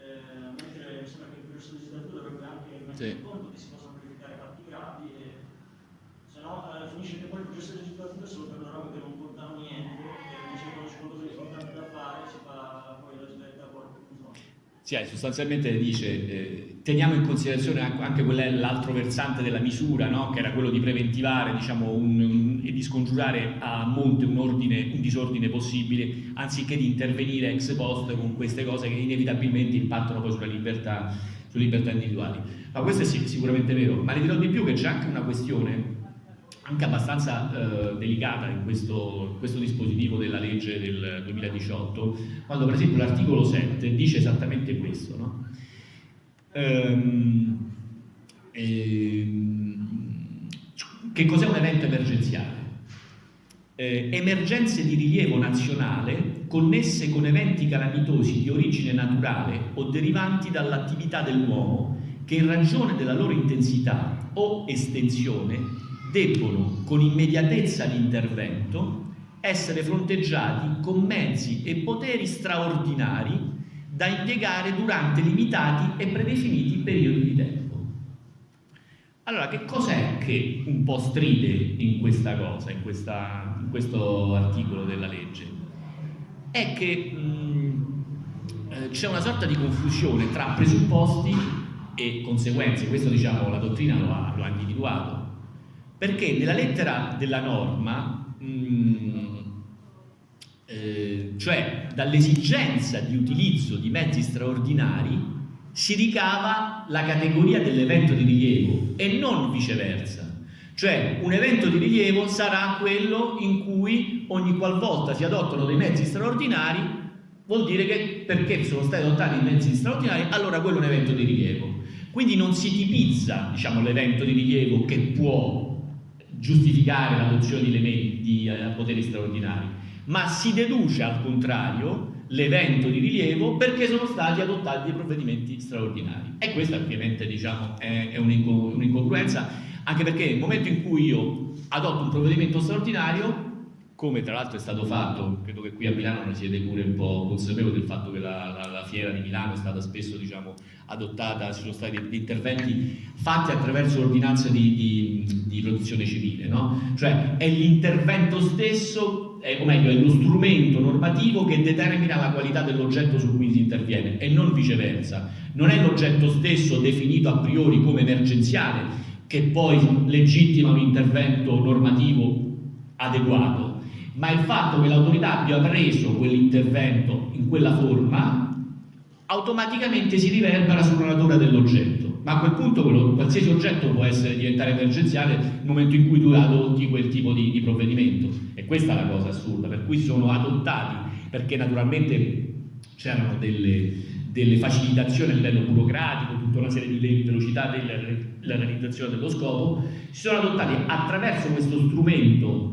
[SPEAKER 5] Eh, mentre mi sembra che il processo legislativo dovrebbe anche mettere sì. conto che si possono verificare fatti gravi e se no eh, finisce che poi il processo legislativo è solo per le robe che non portano niente e invece quando c'è qualcosa di importante da fare si fa poi la svetta poi
[SPEAKER 3] sì, eh, sostanzialmente dice eh, teniamo in considerazione anche l'altro versante della misura, no? che era quello di preventivare diciamo, un, un, e di scongiurare a monte un, ordine, un, disordine possibile, anziché di intervenire ex post con queste cose che inevitabilmente impattano poi sulla libertà, sulle libertà individuali. Ma questo è sicuramente vero, ma le dirò di più che c'è anche una questione anche abbastanza eh, delicata in questo, questo, dispositivo della legge del 2018, quando per esempio l'articolo 7 dice esattamente questo. No? Ehm, ehm, che cos'è un evento emergenziale? Eh, emergenze di rilievo nazionale connesse con eventi calamitosi di origine naturale o derivanti dall'attività dell'uomo che in ragione della loro intensità o estensione debbono con immediatezza di intervento essere fronteggiati con mezzi e poteri straordinari da impiegare durante limitati e predefiniti periodi di tempo. Allora, che cos'è che un po' stride in questa cosa, in, questa, in questo articolo della legge? È che eh, c'è una sorta di confusione tra presupposti e conseguenze, questo diciamo la dottrina lo ha, lo ha individuato, perché nella lettera della norma, mh, mm, eh, cioè dall'esigenza di utilizzo di mezzi straordinari, si ricava la categoria dell'evento di rilievo e non viceversa. Cioè un evento di rilievo sarà quello in cui ogni qualvolta si adottano dei mezzi straordinari vuol dire che perché sono stati adottati i mezzi straordinari allora quello è un evento di rilievo. Quindi non si tipizza diciamo, l'evento di rilievo che può giustificare l'adozione di, di eh, poteri straordinari, ma si deduce al contrario l'evento di rilievo perché sono stati adottati dei provvedimenti straordinari. E questa ovviamente diciamo, è, un'incongruenza, anche perché nel momento in cui io adotto un provvedimento straordinario come tra l'altro è stato fatto, credo che qui a Milano ne siete pure un po' consapevoli del fatto che la, la, la fiera di Milano è stata spesso diciamo, adottata, ci sono stati interventi fatti attraverso l'ordinanza di, di, di, protezione civile, no? cioè è l'intervento stesso, è, o meglio è lo strumento normativo che determina la qualità dell'oggetto su cui si interviene e non viceversa, non è l'oggetto stesso definito a priori come emergenziale che poi legittima un intervento normativo adeguato, ma il fatto che l'autorità abbia preso quell'intervento in quella forma automaticamente si riverbera sulla natura dell'oggetto. Ma a quel punto quello, qualsiasi oggetto può essere, diventare emergenziale nel momento in cui tu adotti quel tipo di, di provvedimento. E questa è la cosa assurda per cui sono adottati perché naturalmente c'erano delle, delle facilitazioni a livello burocratico, tutta una serie di velocità della realizzazione dello scopo, si sono adottati attraverso questo strumento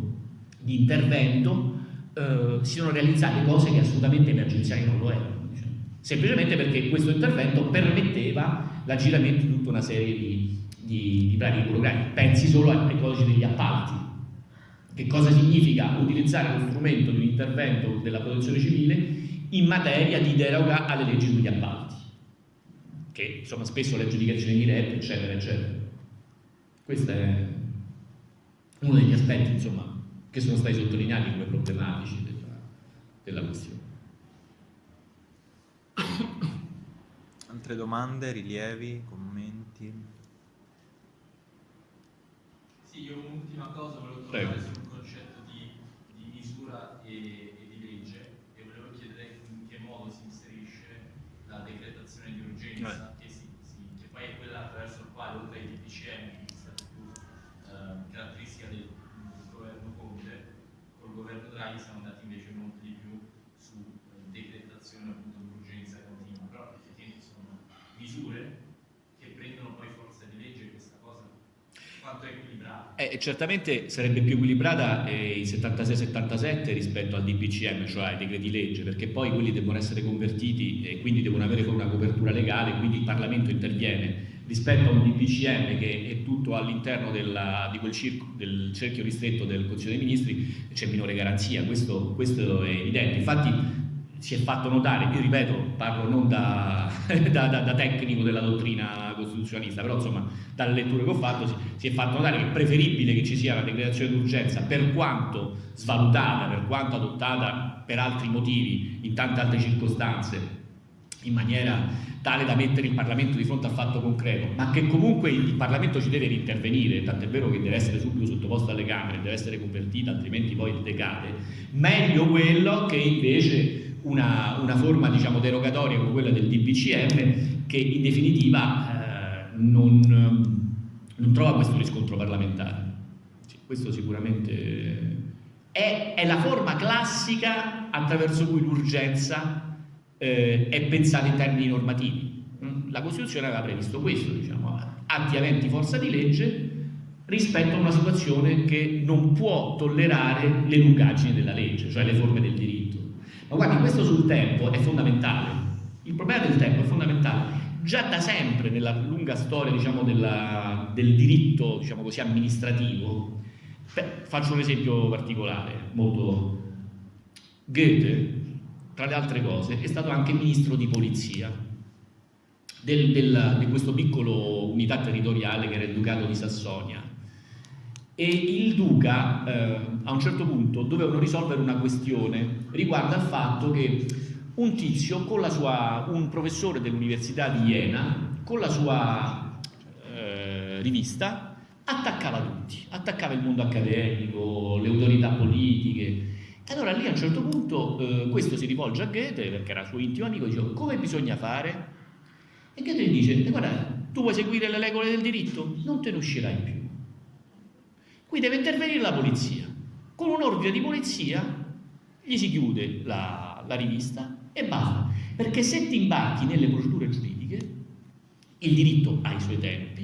[SPEAKER 3] di intervento eh, si sono realizzate cose che assolutamente emergenziali non lo erano. Diciamo. Semplicemente perché questo intervento permetteva l'aggiramento di tutta una serie di, di, di bravi burocratici. Pensi solo ai codici degli appalti. Che cosa significa utilizzare lo strumento di un intervento della protezione civile in materia di deroga alle leggi sugli appalti? Che insomma spesso le aggiudicazioni dirette, eccetera, eccetera. Questo è uno degli aspetti, insomma, che sono stati sottolineati come problematici della, della questione.
[SPEAKER 1] Altre domande, rilievi, commenti?
[SPEAKER 4] Sì, io un'ultima cosa volevo tornare sul concetto di, di misura e, e, di legge e volevo chiedere in che modo si inserisce la decretazione di urgenza che, si, si, che poi è quella attraverso il quale oltre ai DPCM governo Draghi siamo andati invece molto di più su eh, decretazione appunto d'urgenza continua, però effettivamente sono misure che prendono poi forza di legge questa cosa quanto è equilibrata?
[SPEAKER 3] Eh, certamente sarebbe più equilibrata eh, il 76-77 rispetto al DPCM, cioè ai decreti legge, perché poi quelli devono essere convertiti e quindi devono avere una copertura legale, quindi il Parlamento interviene rispetto a un DPCM che è tutto all'interno di quel circo, del cerchio ristretto del Consiglio dei Ministri c'è minore garanzia, questo, questo, è evidente. Infatti si è fatto notare, io ripeto, parlo non da, da, da, da, tecnico della dottrina costituzionalista, però insomma dalle letture che ho fatto si, si è fatto notare che è preferibile che ci sia la decretazione d'urgenza per quanto svalutata, per quanto adottata per altri motivi, in tante altre circostanze, in maniera tale da mettere il Parlamento di fronte al fatto concreto, ma che comunque il Parlamento ci deve intervenire, tant'è vero che deve essere subito sottoposto alle Camere, deve essere convertita, altrimenti poi decade, meglio quello che invece una, una forma diciamo, derogatoria come quella del DPCM che in definitiva eh, non, non, trova questo riscontro parlamentare. Questo sicuramente è, è, la forma classica attraverso cui l'urgenza eh, è pensata in termini normativi. Mm? La Costituzione aveva previsto questo, diciamo, atti aventi forza di legge rispetto a una situazione che non può tollerare le lungaggini della legge, cioè le forme del diritto. Ma guardi, questo sul tempo è fondamentale. Il problema del tempo è fondamentale. Già da sempre nella lunga storia diciamo, della, del diritto diciamo così, amministrativo, beh, faccio un esempio particolare, molto... Goethe, tra le altre cose, è stato anche ministro di polizia del, del, di questo piccolo unità territoriale che era il Ducato di Sassonia. E il Duca eh, a un certo punto dovevano risolvere una questione riguardo al fatto che un tizio con la sua, un professore dell'Università di Iena con la sua eh, rivista attaccava tutti, attaccava il mondo accademico, le autorità politiche e allora lì a un certo punto eh, questo si rivolge a Goethe perché era suo intimo amico e dice come bisogna fare? E Goethe gli dice guarda tu vuoi seguire le regole del diritto? Non te ne uscirai più Qui deve intervenire la polizia. Con un ordine di polizia gli si chiude la, la rivista e basta. Perché se ti imbarchi nelle procedure giuridiche, il diritto ha i suoi tempi,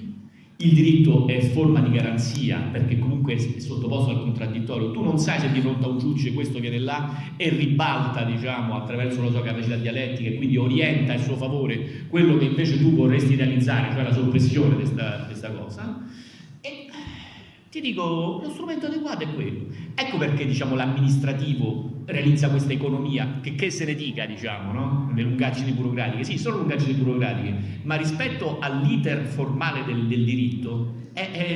[SPEAKER 3] il diritto è forma di garanzia perché comunque è sottoposto al contraddittorio, tu non sai se di fronte a un giudice questo viene là e ribalta diciamo, attraverso la sua capacità dialettica e quindi orienta in suo favore quello che invece tu vorresti realizzare, cioè la soppressione di questa cosa ti dico, lo strumento adeguato è quello. Ecco perché diciamo, l'amministrativo realizza questa economia, che, che se ne dica, diciamo, no? le lungaggini burocratiche. Sì, sono lungaggini burocratiche, ma rispetto all'iter formale del, del diritto,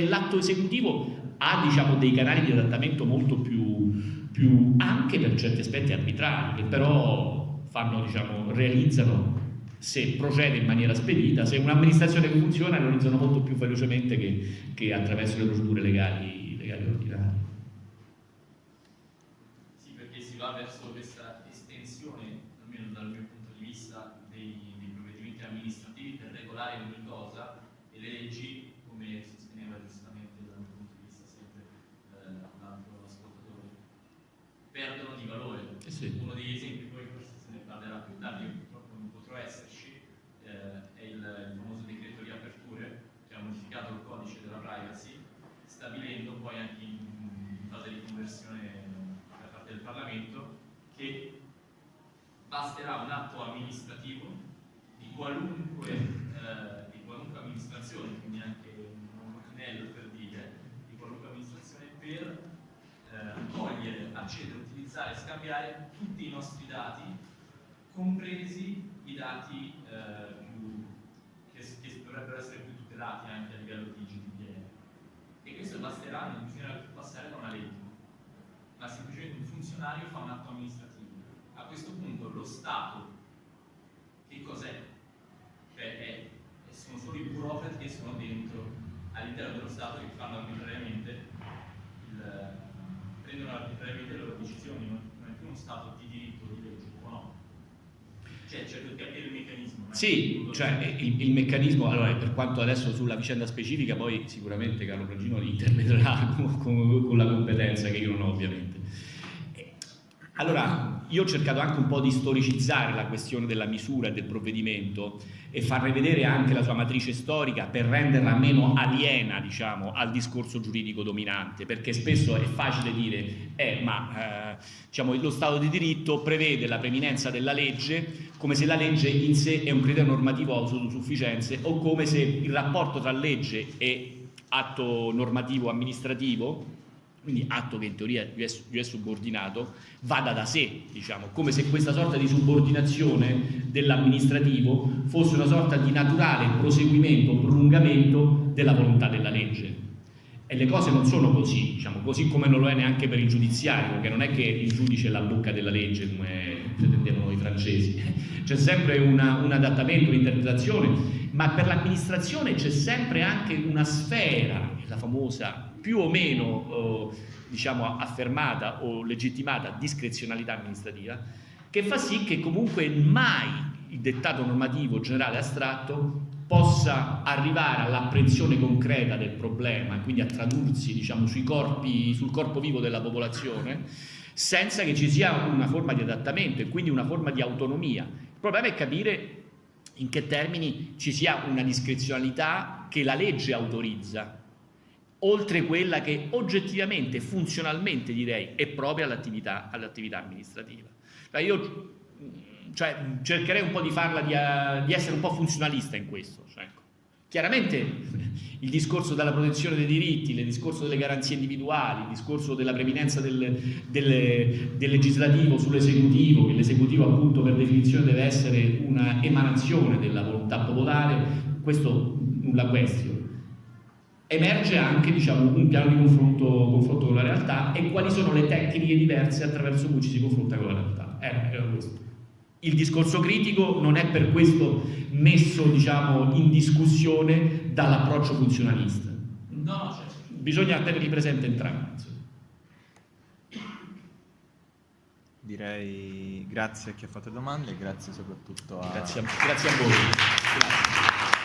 [SPEAKER 3] l'atto esecutivo ha diciamo, dei canali di adattamento molto più, più, anche per certi aspetti arbitrari, che però fanno, diciamo, realizzano se procede in maniera spedita, se un'amministrazione che funziona realizzano molto più velocemente che, che attraverso le procedure legali, legali ordinarie.
[SPEAKER 4] Sì, perché si va verso questa estensione, almeno dal mio punto di vista, dei, dei provvedimenti amministrativi per regolare ogni cosa e le leggi, come sosteneva giustamente dal mio punto di vista sempre eh, l'altro ascoltatore, perdono di valore.
[SPEAKER 3] Eh sì.
[SPEAKER 4] Uno degli esempi, poi forse se ne parlerà più tardi, potrò essere eh, è il, il, famoso decreto riaperture che ha modificato il codice della privacy, stabilendo poi anche in, in fase di conversione da parte del Parlamento che basterà un atto amministrativo di qualunque, eh, di qualunque amministrazione, quindi anche un ordinello per dire, di qualunque amministrazione per eh, cogliere, accedere, utilizzare, scambiare tutti i nostri dati, compresi i dati eh, più, che, che, dovrebbero essere più tutelati anche a livello di GDPR. E questo basterà, non bisognerà più passare da una legge, ma semplicemente un funzionario fa un atto amministrativo. A questo punto lo Stato, che cos'è? Cioè è, sono solo i burocrati che sono dentro all'interno dello Stato che fanno arbitrariamente il, prendono arbitrariamente le loro decisioni, non è più uno Stato di? Cioè, di capire il meccanismo.
[SPEAKER 3] Sì, cioè il, il, meccanismo, allora per quanto adesso sulla vicenda specifica, poi sicuramente Carlo Pragino interverrà con, con, con la competenza che io non ho ovviamente. Allora, io ho cercato anche un po' di storicizzare la questione della misura e del provvedimento e farne vedere anche la sua matrice storica per renderla meno aliena diciamo, al discorso giuridico dominante, perché spesso è facile dire eh, ma eh, diciamo, lo Stato di diritto prevede la preminenza della legge come se la legge in sé è un criterio normativo autosufficienze o come se il rapporto tra legge e atto normativo amministrativo quindi atto che in teoria gli è, gli è subordinato, vada da sé, diciamo, come se questa sorta di subordinazione dell'amministrativo fosse una sorta di naturale proseguimento, prolungamento della volontà della legge. E le cose non sono così, diciamo, così come non lo è neanche per il giudiziario, perché non è che il giudice è la bocca della legge, come pretendevano i francesi. C'è sempre una, un adattamento, un'interpretazione, ma per l'amministrazione c'è sempre anche una sfera, la famosa più o meno eh, diciamo, affermata o legittimata discrezionalità amministrativa che fa sì che comunque mai il dettato normativo generale astratto possa arrivare all'apprensione concreta del problema, quindi a tradursi diciamo, corpi, sul corpo vivo della popolazione, senza che ci sia una forma di adattamento e quindi una forma di autonomia. Il problema è capire in che termini ci sia una discrezionalità che la legge autorizza, oltre quella che oggettivamente, funzionalmente direi, è propria all'attività all amministrativa. Cioè io cioè, cercherei un po' di farla, di, uh, di essere un po' funzionalista in questo. Cioè, ecco. Chiaramente il discorso della protezione dei diritti, il discorso delle garanzie individuali, il discorso della preminenza del, del, del legislativo sull'esecutivo, che l'esecutivo appunto per definizione deve essere una emanazione della volontà popolare, questo nulla question. Emerge anche diciamo, un piano di confronto, confronto, con la realtà e quali sono le tecniche diverse attraverso cui ci si confronta con la realtà. Era, era questo. Il discorso critico non è per questo messo diciamo, in discussione dall'approccio funzionalista.
[SPEAKER 4] No, certo.
[SPEAKER 3] Bisogna tenerli presenti entrambi.
[SPEAKER 1] Direi grazie a chi ha fatto domande e grazie soprattutto a...
[SPEAKER 3] Grazie a, grazie a voi. Grazie.